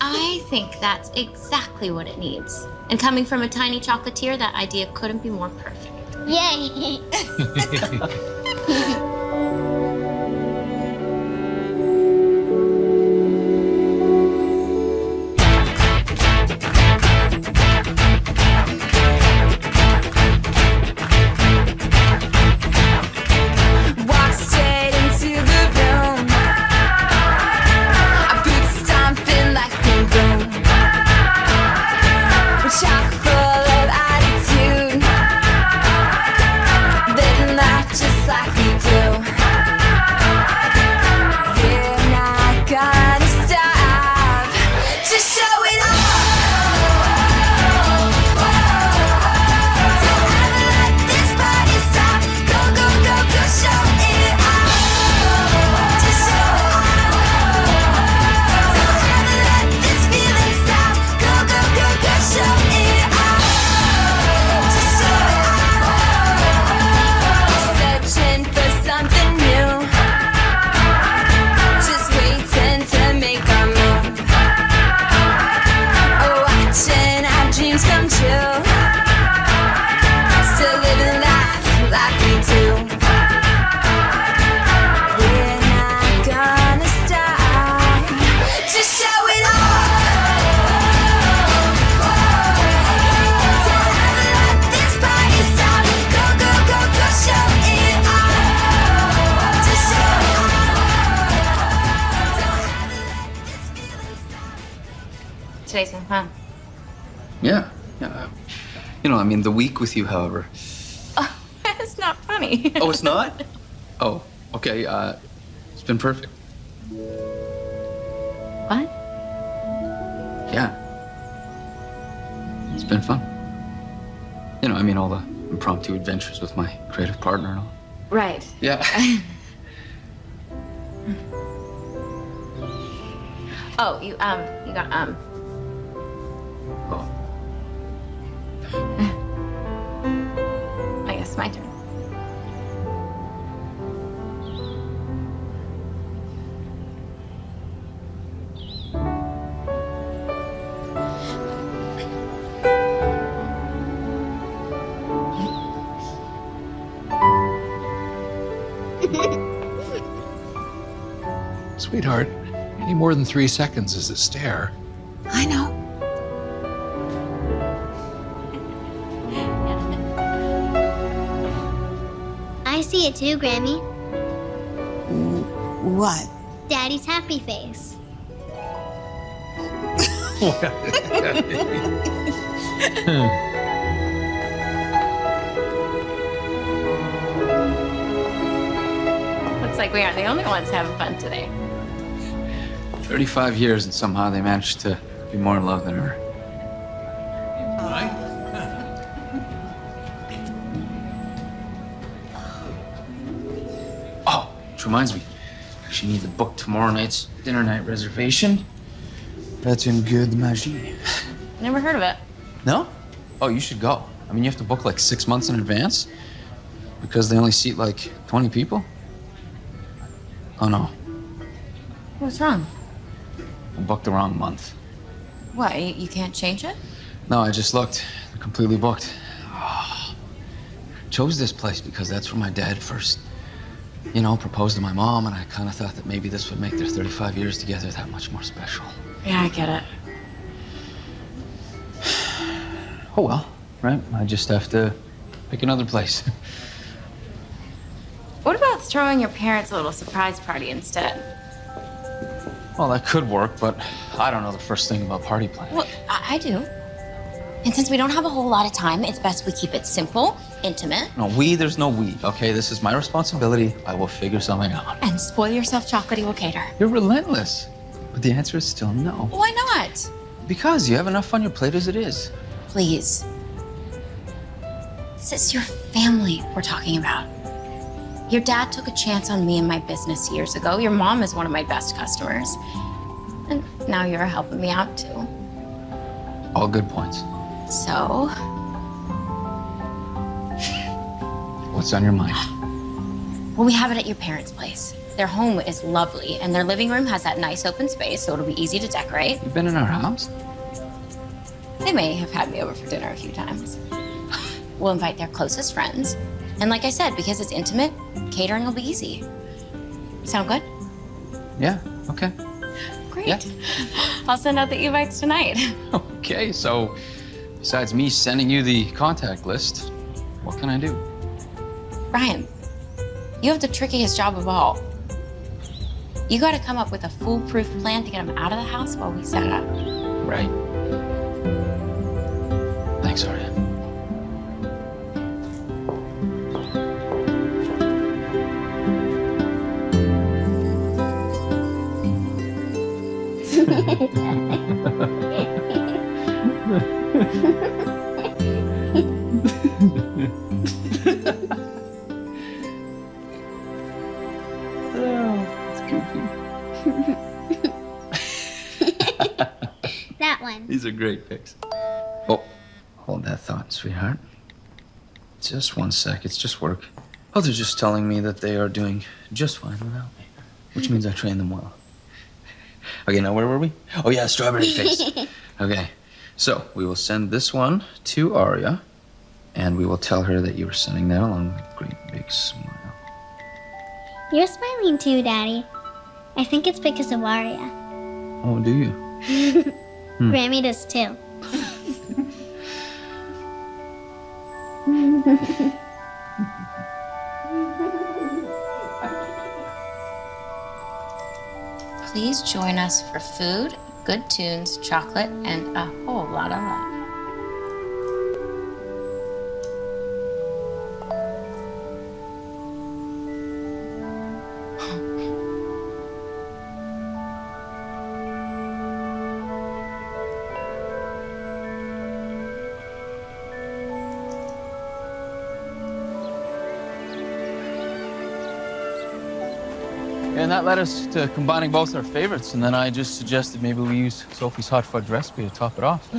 I think that's exactly what it needs. And coming from a tiny chocolatier, that idea couldn't be more perfect. Yay! it's been perfect. What? Yeah. It's been fun. You know, I mean, all the impromptu adventures with my creative partner and all. Right. Yeah. Oh, you um, you got um. Sweetheart, any more than three seconds is a stare. I know. I see it too, Grammy. What? Daddy's happy face. Looks like we aren't the only ones having fun today. 35 years, and somehow they managed to be more in love than ever. Oh, which reminds me. I actually need to book tomorrow night's dinner night reservation. That's in Good Magie. Never heard of it. No? Oh, you should go. I mean, you have to book like six months in advance because they only seat like 20 people. Oh, no. What's wrong? Booked the wrong month. What? You, can't change it? No, I just looked. They're completely booked. Ah. Chose this place because that's where my dad first, you know, proposed to my mom, and I kind of thought that maybe this would make their 35 years together that much more special. Yeah, I get it. Oh well, right? I just have to pick another place. What about throwing your parents a little surprise party instead? Well, that could work, but I don't know the first thing about party planning. Well, I, I do. And since we don't have a whole lot of time, it's best we keep it simple, intimate, No, we, there's no we, okay? This is my responsibility. I will figure something out. and spoil yourself chocolatey will cater. You're relentless. But the answer is still no. Why not? Because you have enough on your plate as it is. Please. This is your family we're talking about. Your dad took a chance on me and my business years ago. Your mom is one of my best customers. And now you're helping me out too. All good points. So, What's on your mind? well, we have it at your parents' place. Their home is lovely, and their living room has that nice open space, so it'll be easy to decorate. You've been in our house? They may have had me over for dinner a few times. We'll invite their closest friends. And like I said, because it's intimate, catering will be easy. Sound good? Yeah, okay. Great. Yeah. I'll send out the invites tonight. Okay, so besides me sending you the contact list, what can I do? Ryan, you have the trickiest job of all. You gotta come up with a foolproof plan to get him out of the house while we set up. Right. Thanks, Aria. That one. These are great pics. Oh, hold that thought, sweetheart. Just one sec. It's just work. Oh, they're just telling me that they are doing just fine without me, which means I trained them well. Okay, now where were we? Oh yeah, strawberry face. Okay, so we will send this one to Aria, and we will tell her that you were sending that along with a great big smile. You're smiling too, Daddy. I think it's because of Aria. Oh, do you? Hmm. Grammy does too. Please join us for food, good tunes, chocolate, and a whole lot of love. Led us to combining both our favorites, and then I just suggested maybe we use Sophie's hot fudge recipe to top it off.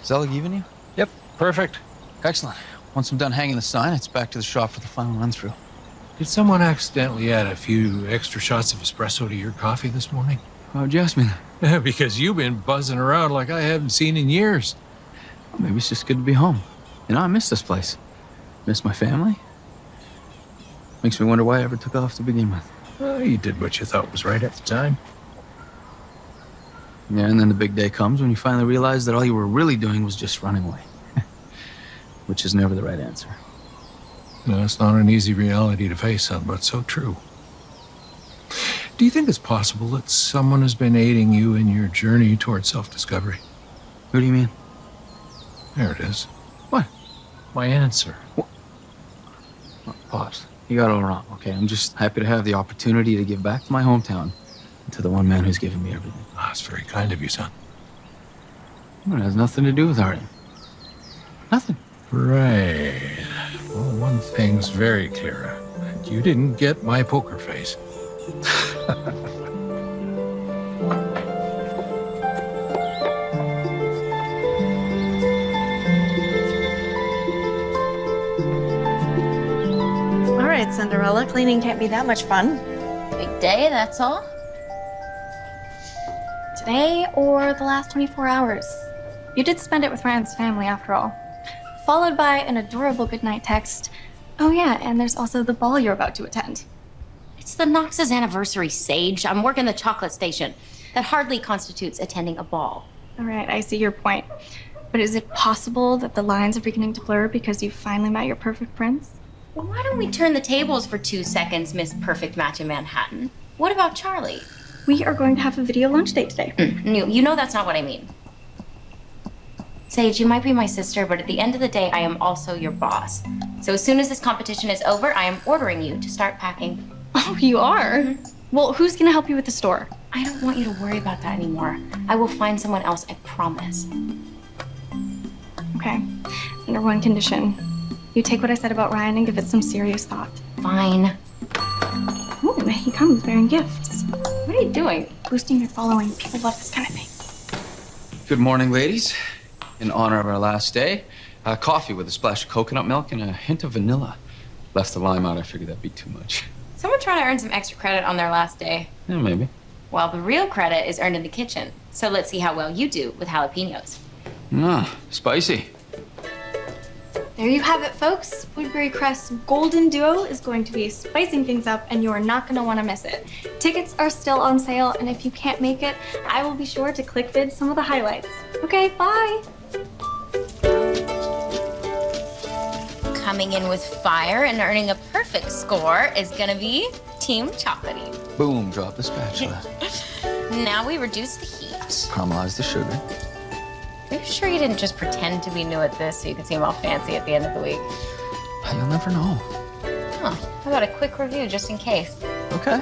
Is that look even you? Yep, perfect. Excellent. Once I'm done hanging the sign, it's back to the shop for the final run through. Did someone accidentally add a few extra shots of espresso to your coffee this morning? Oh, Why'd you ask me that? because you've been buzzing around like I haven't seen in years. Well, maybe it's just good to be home. You know, I miss this place. Miss my family. Makes me wonder why I ever took off to begin with. Well, you did what you thought was right at the time. Yeah, and then the big day comes when you finally realize that all you were really doing was just running away. Which is never the right answer. No, it's not an easy reality to face, son, but so true. Do you think it's possible that someone has been aiding you in your journey toward self-discovery? Who do you mean? There it is. What? My answer. Oh, Pops, you got it all wrong, okay? I'm just happy to have the opportunity to give back to my hometown and to the one man who's given me everything. Ah, it's very kind of you, son. It has nothing to do with Arden. Nothing. Right. Well, one thing's very clear. You didn't get my poker face. right, Cinderella, cleaning can't be that much fun. Big day, that's all. Today or the last 24 hours. You did spend it with Ryan's family after all. Followed by an adorable goodnight text. Oh yeah, and there's also the ball you're about to attend. It's the Knox's anniversary, Sage. I'm working the chocolate station. That hardly constitutes attending a ball. All right, I see your point. But is it possible that the lines are beginning to blur because you finally met your perfect prince? Well, why don't we turn the tables for two seconds, Miss Perfect Match in Manhattan? What about Charlie? We are going to have a video lunch date today. Mm, you, you know that's not what I mean. Sage, you might be my sister, but at the end of the day, I am also your boss. So as soon as this competition is over, I am ordering you to start packing. Oh, you are? Mm-hmm. Well, who's gonna help you with the store? I don't want you to worry about that anymore. I will find someone else, I promise. Okay. Under one condition. You take what I said about Ryan and give it some serious thought. Fine. Ooh, there he comes bearing gifts. What are you doing? Boosting your following. People love this kind of thing. Good morning, ladies. In honor of our last day, uh, coffee with a splash of coconut milk and a hint of vanilla. Left the lime out, I figured that'd be too much. Someone trying to earn some extra credit on their last day. Yeah, maybe. Well, the real credit is earned in the kitchen. So let's see how well you do with jalapenos. Ah, spicy. There you have it, folks. Woodbury Crest's Golden Duo is going to be spicing things up, and you are not going to want to miss it. Tickets are still on sale, and if you can't make it, I will be sure to click vid some of the highlights. Okay, bye. Coming in with fire and earning a perfect score is gonna be Team Chocolatey. Boom, drop the spatula. Now we reduce the heat. Caramelize the sugar. Are you sure you didn't just pretend to be new at this so you could seem all fancy at the end of the week? You'll never know. Huh. How about a quick review just in case? Okay.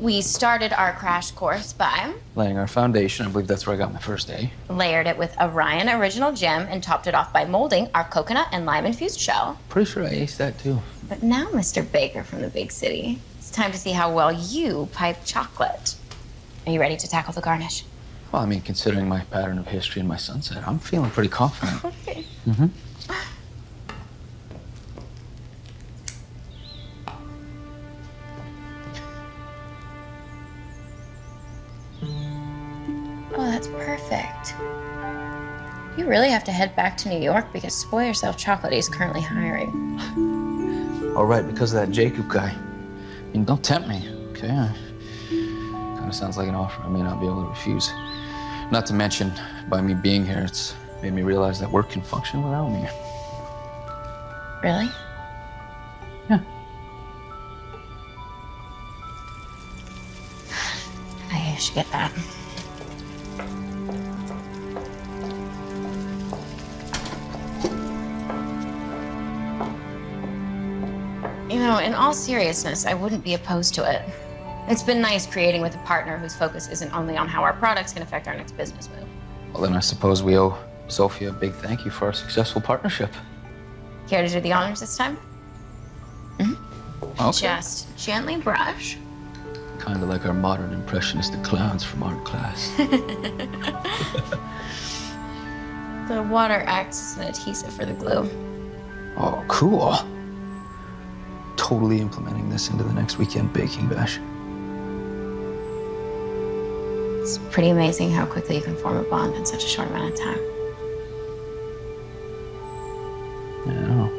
We started our crash course by Laying our foundation. I believe that's where I got my first A. layered it with Orion Original Gem and topped it off by molding our coconut and lime infused shell. Pretty sure I aced that too. But now, Mr. Baker from the big city, it's time to see how well you pipe chocolate. Are you ready to tackle the garnish? Well, I mean, considering my pattern of history and my sunset, I'm feeling pretty confident. Okay. mm-hmm. Oh, that's perfect. You really have to head back to New York because Spoil Yourself Chocolate is currently hiring. All right, because of that Jacob guy. I mean, don't tempt me, okay? Kind of sounds like an offer I may not be able to refuse. Not to mention, by me being here, it's made me realize that work can function without me. Really? Yeah. I should get that. You know, in all seriousness, I wouldn't be opposed to it. It's been nice creating with a partner whose focus isn't only on how our products can affect our next business move. Well, then I suppose we owe Sophia a big thank you for our successful partnership. Care to do the honors this time? Mm. Okay. Just gently brush. Kind of like our modern impressionistic clowns from art class. The water acts as an adhesive for the glue. oh, cool. Totally implementing this into the next weekend baking bash. It's pretty amazing how quickly you can form a bond in such a short amount of time. I know.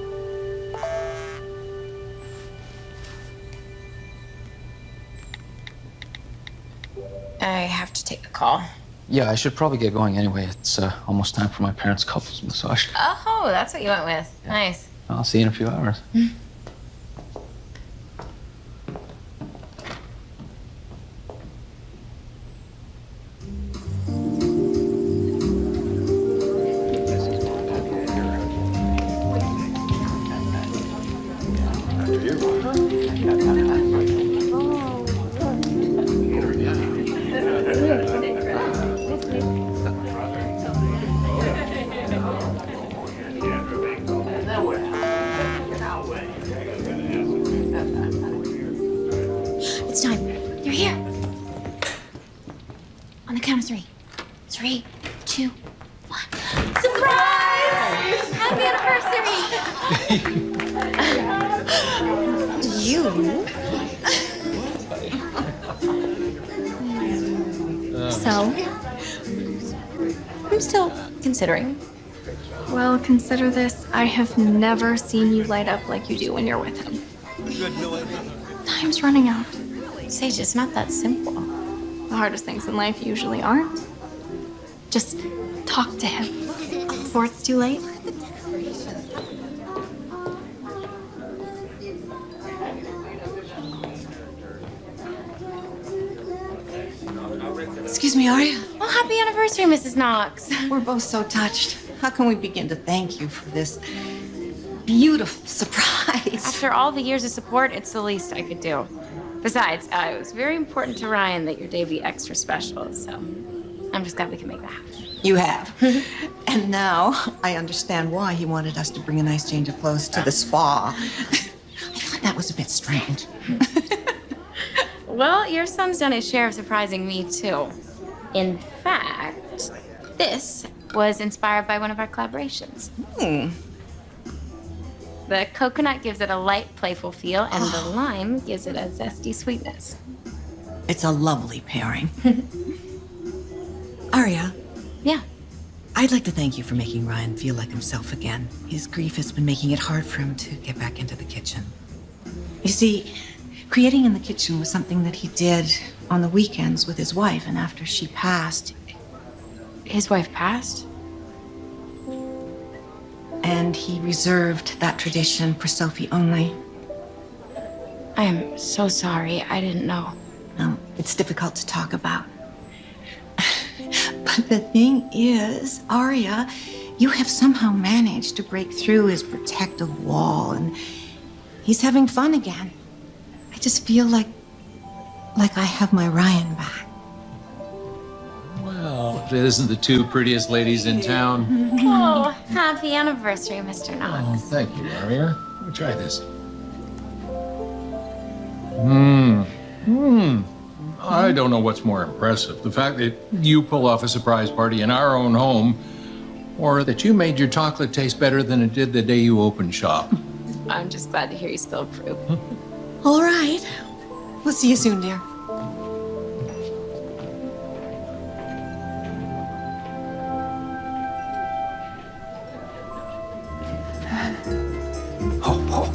I have to take a call. Yeah, I should probably get going anyway. It's uh, almost time for my parents' couples massage. Oh, that's what you went with. Nice. I'll see you in a few hours. Considering. Well, consider this. I have never seen you light up like you do when you're with him. Time's running out. Sage, it's not that simple. The hardest things in life usually aren't. Just talk to him before it's too late. Anniversary, Mrs. Knox. We're both so touched. How can we begin to thank you for this beautiful surprise? After all the years of support, it's the least I could do. Besides, uh, it was very important to Ryan that your day be extra special, so I'm just glad we can make that happen. You have. and now I understand why he wanted us to bring a nice change of clothes to the spa. I thought that was a bit strange. Well, your son's done his share of surprising me, too. In fact, this was inspired by one of our collaborations. Hmm. The coconut gives it a light, playful feel, and the lime gives it a zesty sweetness. It's a lovely pairing. Aria, Yeah. I'd like to thank you for making Ryan feel like himself again. His grief has been making it hard for him to get back into the kitchen. You see, creating in the kitchen was something that he did on the weekends with his wife, and after she passed, His wife passed? and he reserved that tradition for Sophie only. I am so sorry. I didn't know. No, it's difficult to talk about. but the thing is, Aria, you have somehow managed to break through his protective wall and he's having fun again. I just feel like like I have my Ryan back. Well, it isn't the two prettiest ladies in town. Oh, happy anniversary, Mr. Oh, Knox. thank you, Aria. Let me try this. Hmm. Hmm. I don't know what's more impressive the fact that you pull off a surprise party in our own home, or that you made your chocolate taste better than it did the day you opened shop. I'm just glad to hear you still approve. All right. We'll see you soon, dear. Oh,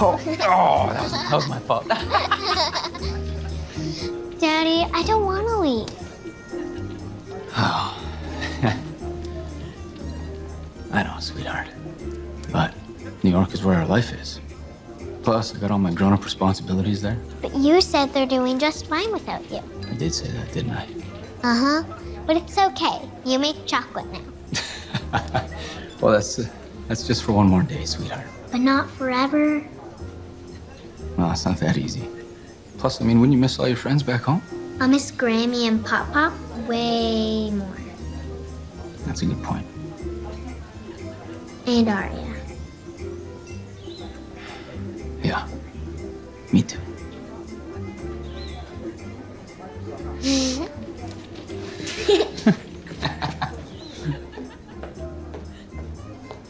oh, that was, that was my fault. Daddy, I don't want to leave. Oh. I know, sweetheart. But New York is where our life is. Plus, I got all my grown up responsibilities there. But you said they're doing just fine without you. I did say that, didn't I? Uh huh. But it's okay. You make chocolate now. Well, that's uh, that's just for one more day, sweetheart. But not forever. Well, it's not that easy. Plus, I mean, wouldn't you miss all your friends back home? I'll miss Grammy and Pop Pop way more. That's a good point. And Aria. Me too.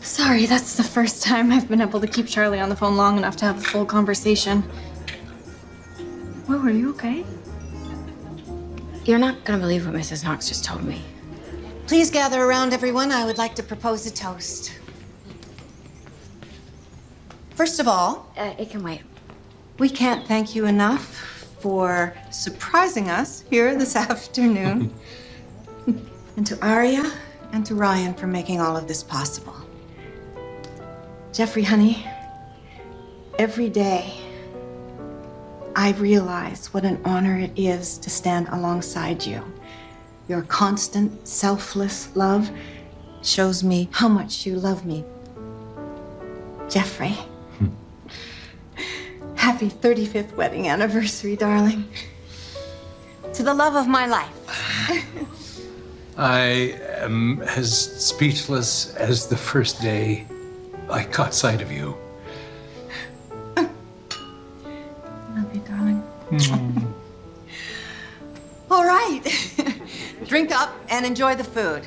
Sorry, that's the first time I've been able to keep Charlie on the phone long enough to have a full conversation. Whoa, are you okay? You're not gonna believe what Mrs. Knox just told me. Please gather around, everyone. I would like to propose a toast. First of all, Uh, it can wait. We can't thank you enough for surprising us here this afternoon. and to Aria and to Ryan for making all of this possible. Jeffrey, honey, every day I realize what an honor it is to stand alongside you. Your constant, selfless love shows me how much you love me. Jeffrey. Happy 35th wedding anniversary, darling. To the love of my life. I am as speechless as the first day I caught sight of you. Love you, darling. Mm. All right. Drink up and enjoy the food.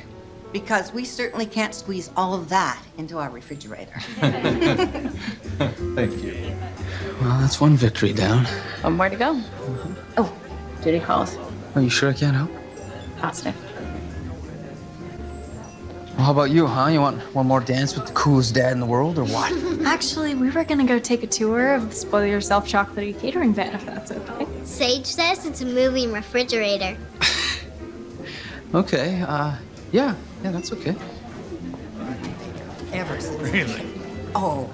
Because we certainly can't squeeze all of that into our refrigerator. Thank you. Well, that's one victory down. One more to go. Oh, duty calls. Are you sure I can't help? Positive. Well, how about you, huh? You want one more dance with the coolest dad in the world, or what? Actually, we were gonna go take a tour of the Spoil Yourself chocolatey catering van, if that's okay. Sage says it's a moving refrigerator. okay, uh, yeah, yeah, that's okay. Ever since. Really? Oh.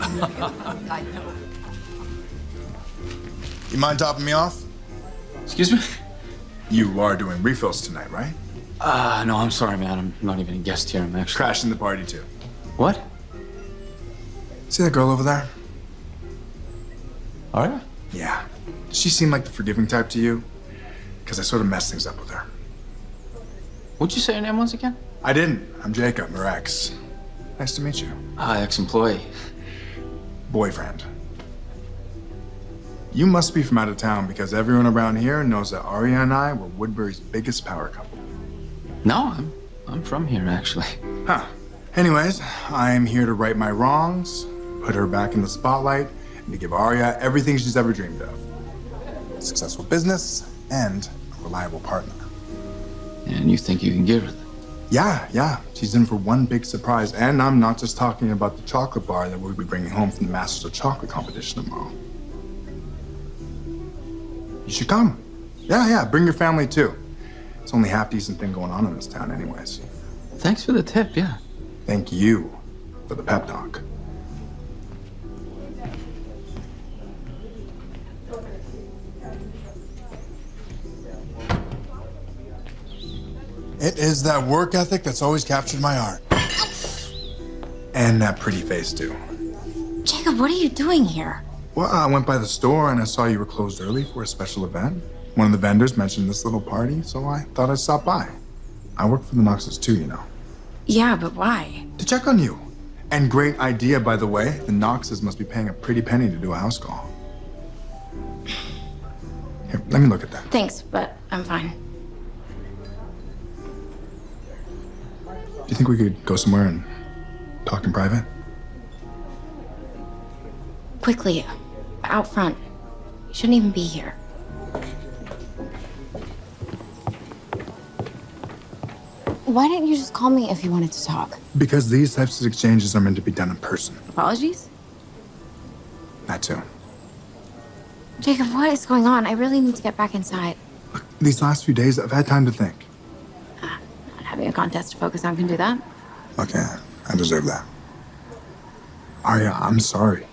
I know. You mind topping me off? Excuse me? You are doing refills tonight, right? Uh, no, I'm sorry, man. I'm not even a guest here. I'm actually. Crashing the party too. What? See that girl over there? Are All right. Yeah. Does she seem like the forgiving type to you? Because I sort of messed things up with her. What'd you say your name was again? I didn't. I'm Jacob, ex. Nice to meet you. Ah, ex-employee. Boyfriend. You must be from out of town because everyone around here knows that Aria and I were Woodbury's biggest power couple. No, I'm I'm from here actually. Huh. Anyways, I'm here to right my wrongs put her back in the spotlight, and to give Aria everything she's ever dreamed of successful business and a reliable partner. And you think you can give her that? Yeah, yeah. She's in for one big surprise. And I'm not just talking about the chocolate bar that we'll be bringing home from the Masters of Chocolate competition tomorrow. You should come. Yeah, yeah. Bring your family too. It's only half decent thing going on in this town, anyways. Thanks for the tip, yeah. Thank you for the pep talk. It is that work ethic that's always captured my heart. And that pretty face, too. Jacob, what are you doing here? Well, I went by the store and I saw you were closed early for a special event. One of the vendors mentioned this little party, so I thought I'd stop by. I work for the Knoxes too, you know. Yeah, but why? To check on you. And great idea, by the way. The Knoxes must be paying a pretty penny to do a house call. Here, let me look at that. Thanks, but I'm fine. Do you think we could go somewhere and talk in private? Quickly, out front. You shouldn't even be here. Why didn't you just call me if you wanted to talk? Because these types of exchanges are meant to be done in person. Apologies? That too. Jacob, what is going on? I really need to get back inside. Look, These last few days, I've had time to think. A contest to focus on can do that. Okay, I deserve that. Aria, I'm sorry.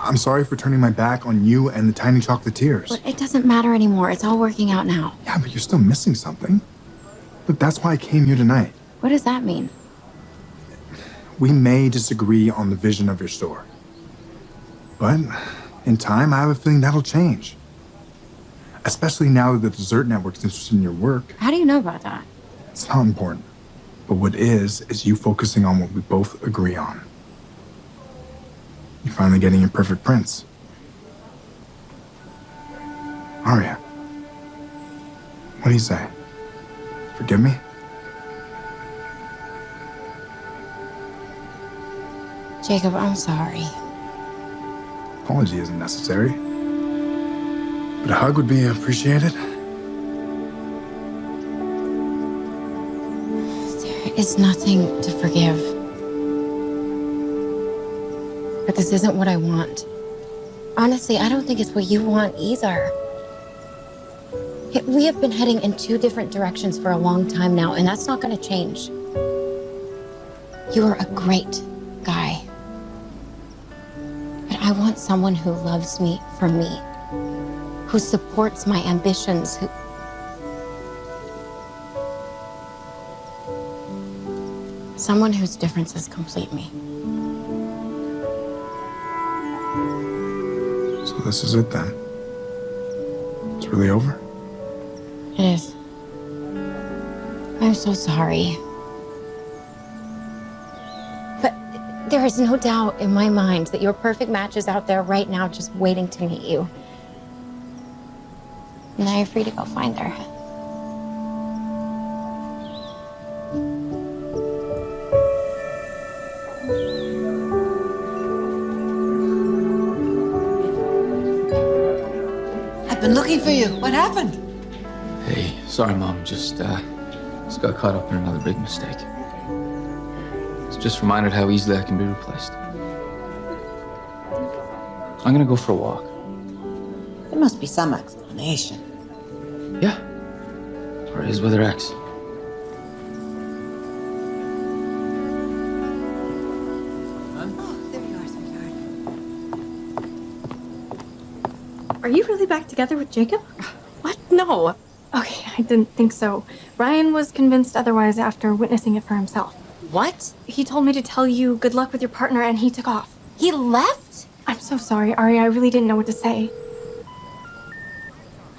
I'm sorry for turning my back on you and the tiny chocolatiers. But it doesn't matter anymore. It's all working out now. Yeah, but you're still missing something. Look, that's why I came here tonight. What does that mean? We may disagree on the vision of your store. But in time, I have a feeling that'll change. Especially now that the Dessert Network's interested in your work. How do you know about that? It's not important. But what is, is you focusing on what we both agree on. You're finally getting your perfect prince. Aria, what do you say? Forgive me? Jacob, I'm sorry. Apology isn't necessary. But a hug would be appreciated. Is nothing to forgive. But this isn't what I want. Honestly, I don't think it's what you want either. We have been heading in two different directions for a long time now, and that's not going to change. You are a great guy. But I want someone who loves me for me, who supports my ambitions, who. Someone whose differences complete me. So this is it then. It's really over? It is. I'm so sorry. But there is no doubt in my mind that your perfect match is out there right now just waiting to meet you. Now you're free to go find her. I've been looking for you. What happened? Hey, sorry, Mom. Just, uh, just got caught up in another big mistake. It's just reminded how easily I can be replaced. I'm gonna go for a walk. There must be some explanation. Yeah. Or is with her ex. Really back together with Jacob? What? No. Okay, I didn't think so. Ryan was convinced otherwise after witnessing it for himself. What? He told me to tell you good luck with your partner and he took off. He left? I'm so sorry, Ari. I really didn't know what to say.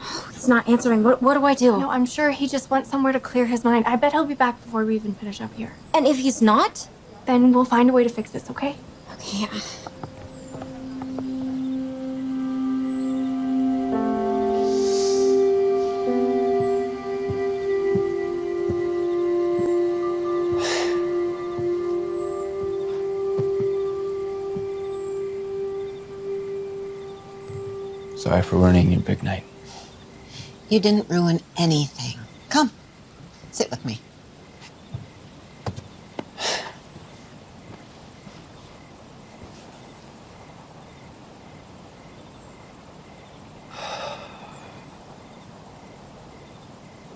Oh, He's not answering. What, what do I do? No, I'm sure he just went somewhere to clear his mind. I bet he'll be back before we even finish up here. And if he's not? Then we'll find a way to fix this, okay? Okay. Sorry for ruining your big night. You didn't ruin anything. Come, sit with me.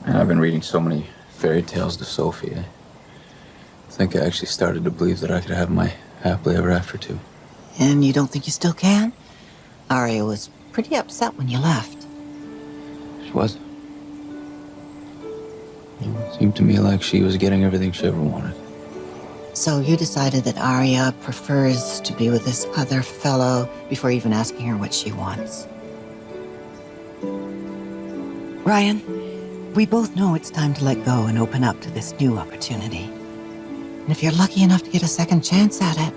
And I've been reading so many fairy tales to Sophie. I think I actually started to believe that I could have my happily ever after too. And you don't think you still can? Aria was pretty upset when you left. She was. It seemed to me like she was getting everything she ever wanted. So you decided that Aria prefers to be with this other fellow before even asking her what she wants. Ryan, we both know it's time to let go and open up to this new opportunity. And if you're lucky enough to get a second chance at it,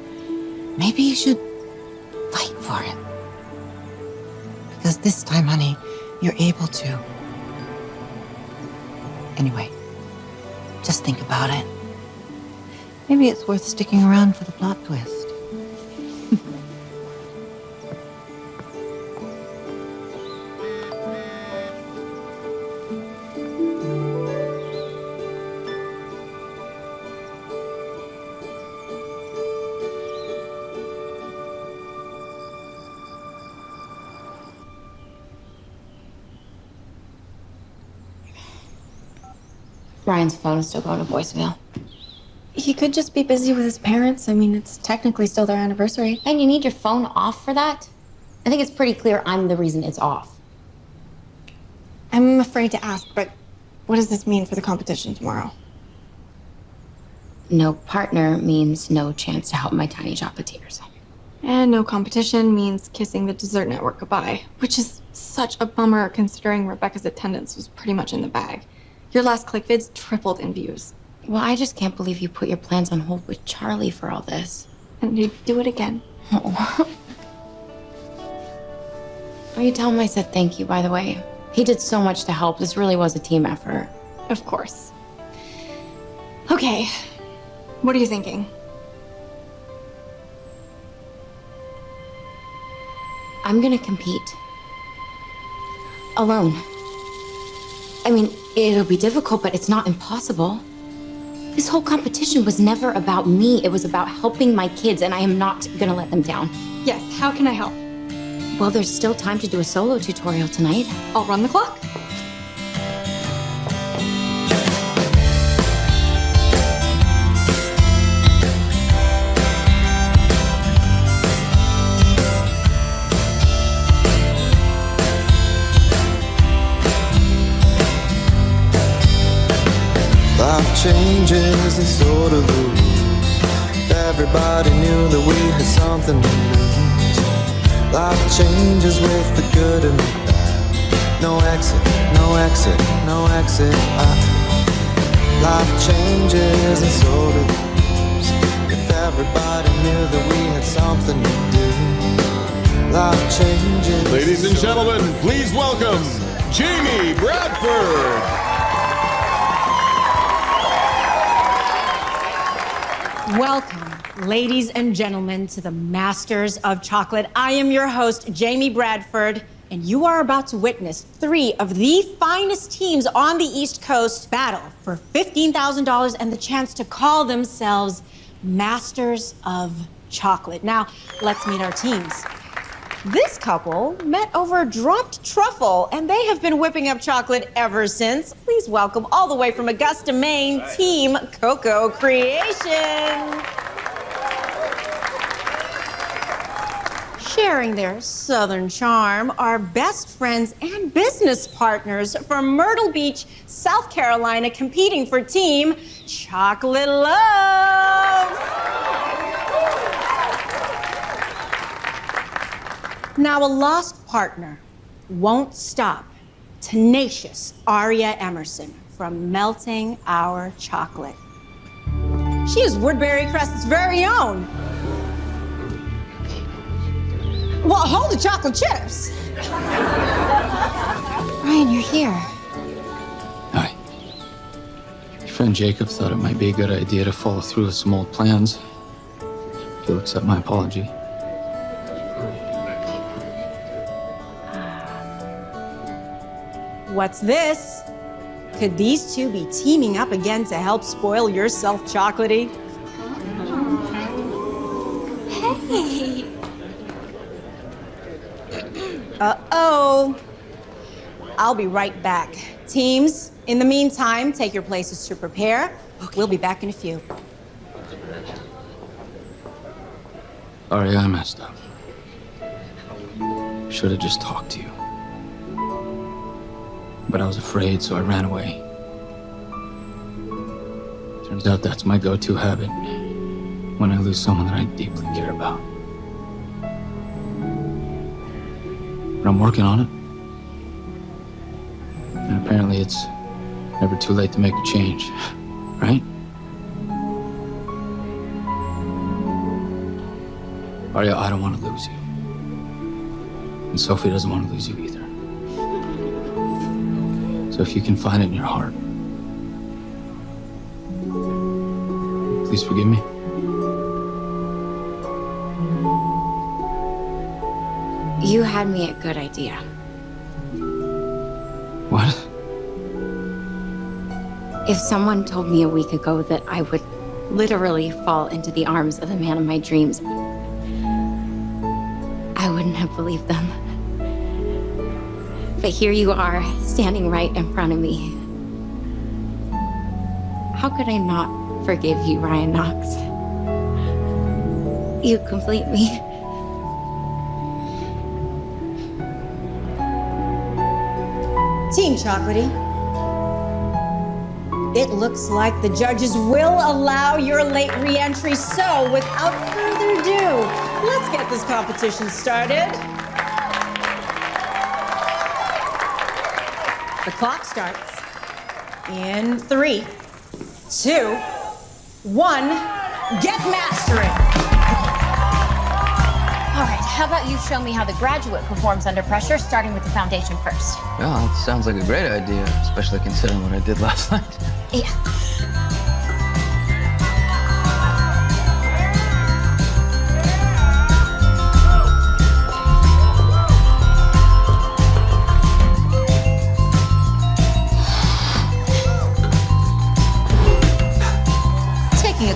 maybe you should fight for it. Because this time, honey, you're able to. Anyway, just think about it. Maybe it's worth sticking around for the plot twist. Ryan's phone is still going to voicemail. He could just be busy with his parents. I mean, it's technically still their anniversary. And you need your phone off for that? I think it's pretty clear I'm the reason it's off. I'm afraid to ask, but what does this mean for the competition tomorrow? No partner means no chance to help my tiny chocolatiers. And no competition means kissing the dessert network goodbye, which is such a bummer considering Rebecca's attendance was pretty much in the bag. Your last ClickVids tripled in views. Well, I just can't believe you put your plans on hold with Charlie for all this. And you do it again. Oh. Will you tell him I said thank you, by the way? He did so much to help. This really was a team effort. Of course. Okay. What are you thinking? I'm gonna compete. Alone. I mean, it'll be difficult, but it's not impossible. This whole competition was never about me. It was about helping my kids, and I am not gonna let them down. Yes, how can I help? Well, there's still time to do a solo tutorial tonight. I'll run the clock. Changes and so do everybody knew that we had something to lose. Life changes with the good and the bad. No exit, no exit, no exit. I, life changes and so do. If everybody knew that we had something to do. Life changes. Ladies and gentlemen, please welcome Jamie Bradford. Welcome, ladies and gentlemen, to the Masters of Chocolate. I am your host, Jamie Bradford, and you are about to witness three of the finest teams on the East Coast battle for $15,000 and the chance to call themselves Masters of Chocolate. Now, let's meet our teams. This couple met over a dropped truffle, and they have been whipping up chocolate ever since. Please welcome, all the way from Augusta, Maine, Team Cocoa Creation. Sharing their southern charm are best friends and business partners from Myrtle Beach, South Carolina, competing for Team Chocolate Love. Now, a lost partner won't stop tenacious Aria Emerson from melting our chocolate. She is Woodbury Crest's very own. Well, hold the chocolate chips. Ryan, you're here. Hi. Your friend Jacob thought it might be a good idea to follow through with some old plans. If you'll accept my apology. What's this? Could these two be teaming up again to help spoil yourself, Chocolatey? Hey. Uh oh. I'll be right back. Teams, in the meantime, take your places to prepare. We'll be back in a few. Aria, I messed up. Should have just talked to you. But I was afraid, so I ran away. Turns out that's my go to habit when I lose someone that I deeply care about. But I'm working on it. And apparently it's never too late to make a change, right? Aria, I don't want to lose you. And Sophie doesn't want to lose you either. So if you can find it in your heart, please forgive me. You had me at good idea. What? If someone told me a week ago that I would literally fall into the arms of the man of my dreams, I wouldn't have believed them. But here you are, standing right in front of me. How could I not forgive you, Ryan Knox? You complete me. Team Chocolatey. It looks like the judges will allow your late re-entry. So, without further ado, let's get this competition started. The clock starts in three, two, one. Get mastering. All right, how about you show me how the graduate performs under pressure, starting with the foundation first? Yeah, that sounds like a great idea, especially considering what I did last night. Yeah.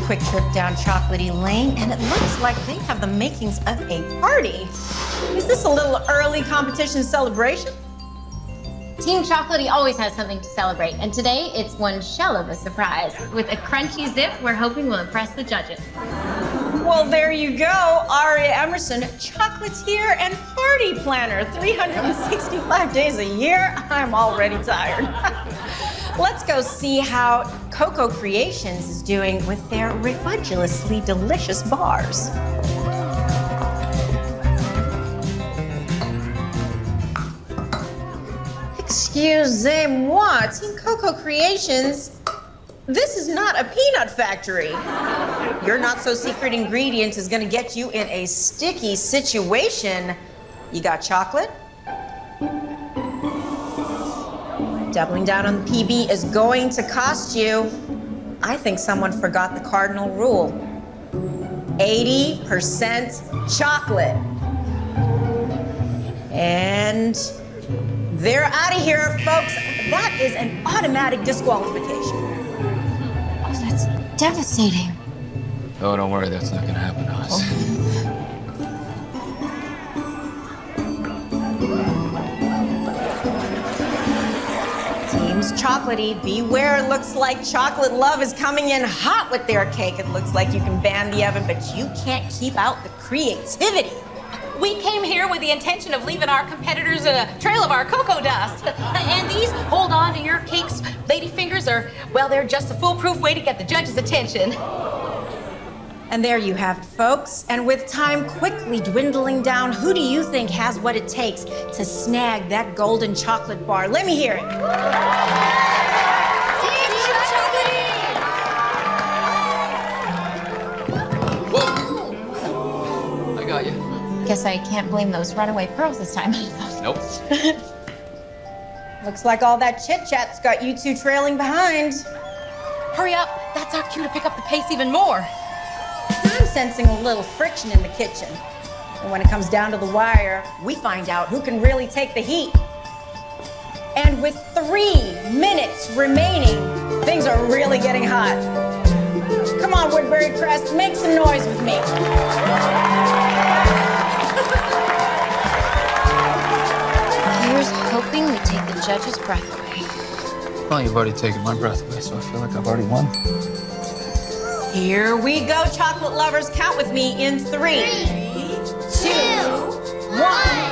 Quick trip down Chocolatey Lane, and it looks like they have the makings of a party. Is this a little early competition celebration? Team Chocolatey always has something to celebrate, and today it's one shell of a surprise. With a crunchy zip, we're hoping will impress the judges. Well, there you go, Aria Emerson, chocolatier and party planner. 365 days a year. I'm already tired. Let's go see how Coco Creations is doing with their ridiculously delicious bars. Excusez-moi, Team Coco Creations. This is not a peanut factory. Your not so secret ingredient is gonna get you in a sticky situation. You got chocolate? Doubling down on the PB is going to cost you. I think someone forgot the cardinal rule 80% chocolate. And they're out of here, folks. That is an automatic disqualification. Oh, that's devastating. Oh, don't worry, that's not gonna happen to us. Teams oh. Chocolatey, beware. It looks like Chocolate Love is coming in hot with their cake. It looks like you can ban the oven, but you can't keep out the creativity. We came here with the intention of leaving our competitors in a trail of our cocoa dust. And these hold on to your cakes, lady fingers, are, well, they're just a foolproof way to get the judge's attention. And there you have it, folks. And with time quickly dwindling down, who do you think has what it takes to snag that golden chocolate bar? Let me hear it. I got you. Guess I can't blame those runaway pearls this time. Nope. Looks like all that chit chat's got you two trailing behind. Hurry up. That's our cue to pick up the pace even more. I'm sensing a little friction in the kitchen. And when it comes down to the wire, we find out who can really take the heat. And with three minutes remaining, things are really getting hot. Come on, Woodbury Crest, make some noise with me. Here's hoping we take the judge's breath away. Well, you've already taken my breath away, so I feel like I've already won. Here we go, chocolate lovers. Count with me in three, two, one.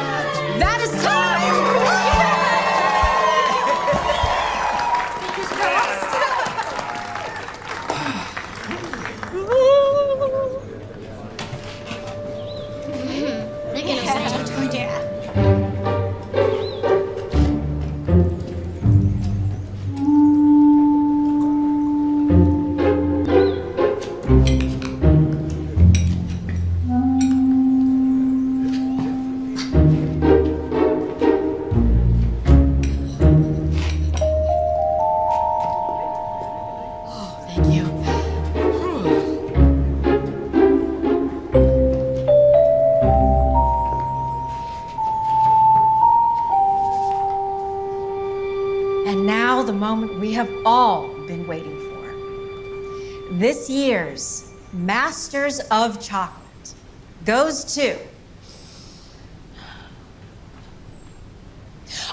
Masters of Chocolate goes to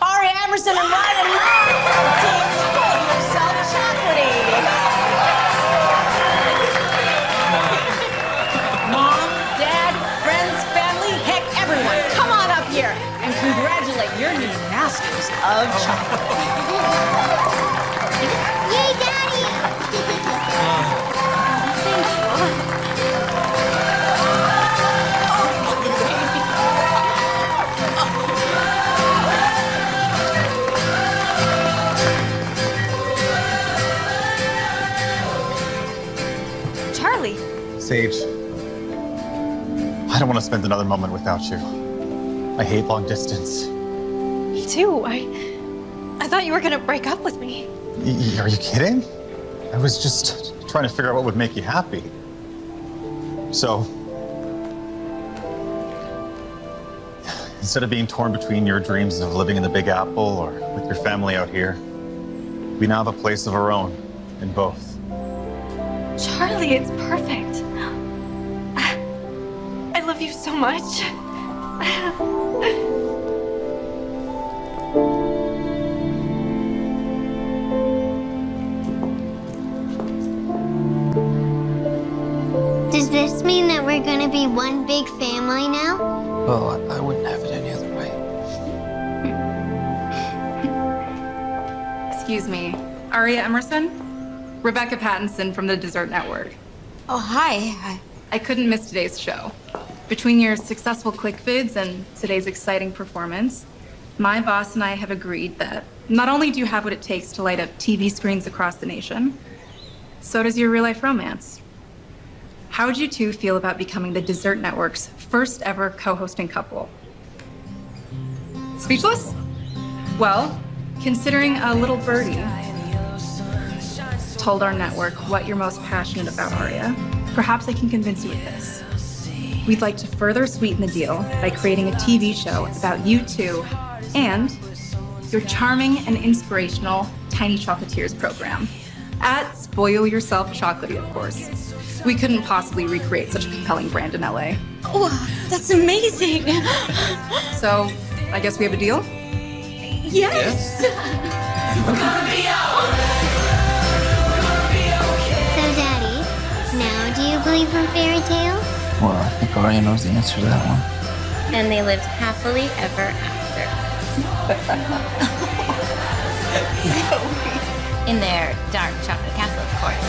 Ari Emerson and Ryan Yourself. Mom, Dad, friends, family, heck, everyone, come on up here and congratulate your new Masters of Chocolate. Spend another moment without you. I hate long distance. me too. I I thought you were gonna break up with me. Y- are you kidding? I was just trying to figure out what would make you happy. So, instead of being torn between your dreams of living in the Big Apple or with your family out here, we now have a place of our own in both. Charlie, it's perfect. Much. Does this mean that we're gonna be one big family now? Well, I, I wouldn't have it any other way. Excuse me. Aria Emerson? Rebecca Pattinson from the Dessert Network. Oh, hi. Hi. I couldn't miss today's show. Between your successful ClickVids and today's exciting performance, my boss and I have agreed that not only do you have what it takes to light up TV screens across the nation, so does your real life romance. How would you two feel about becoming the Dessert Network's first ever co hosting couple? Speechless? Well, considering a little birdie told our network what you're most passionate about, Aria, perhaps I can convince you with this. We'd like to further sweeten the deal by creating a TV show about you two and your charming and inspirational Tiny Chocolatiers program. At Spoil Yourself Chocolatey, of course. We couldn't possibly recreate such a compelling brand in LA. Oh, that's amazing. So, I guess we have a deal? Yes. So, Daddy, now do you believe in fairy tales? Well, I think Aria knows the answer to that one. And they lived happily ever after. In their dark chocolate castle, of course.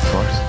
Of course.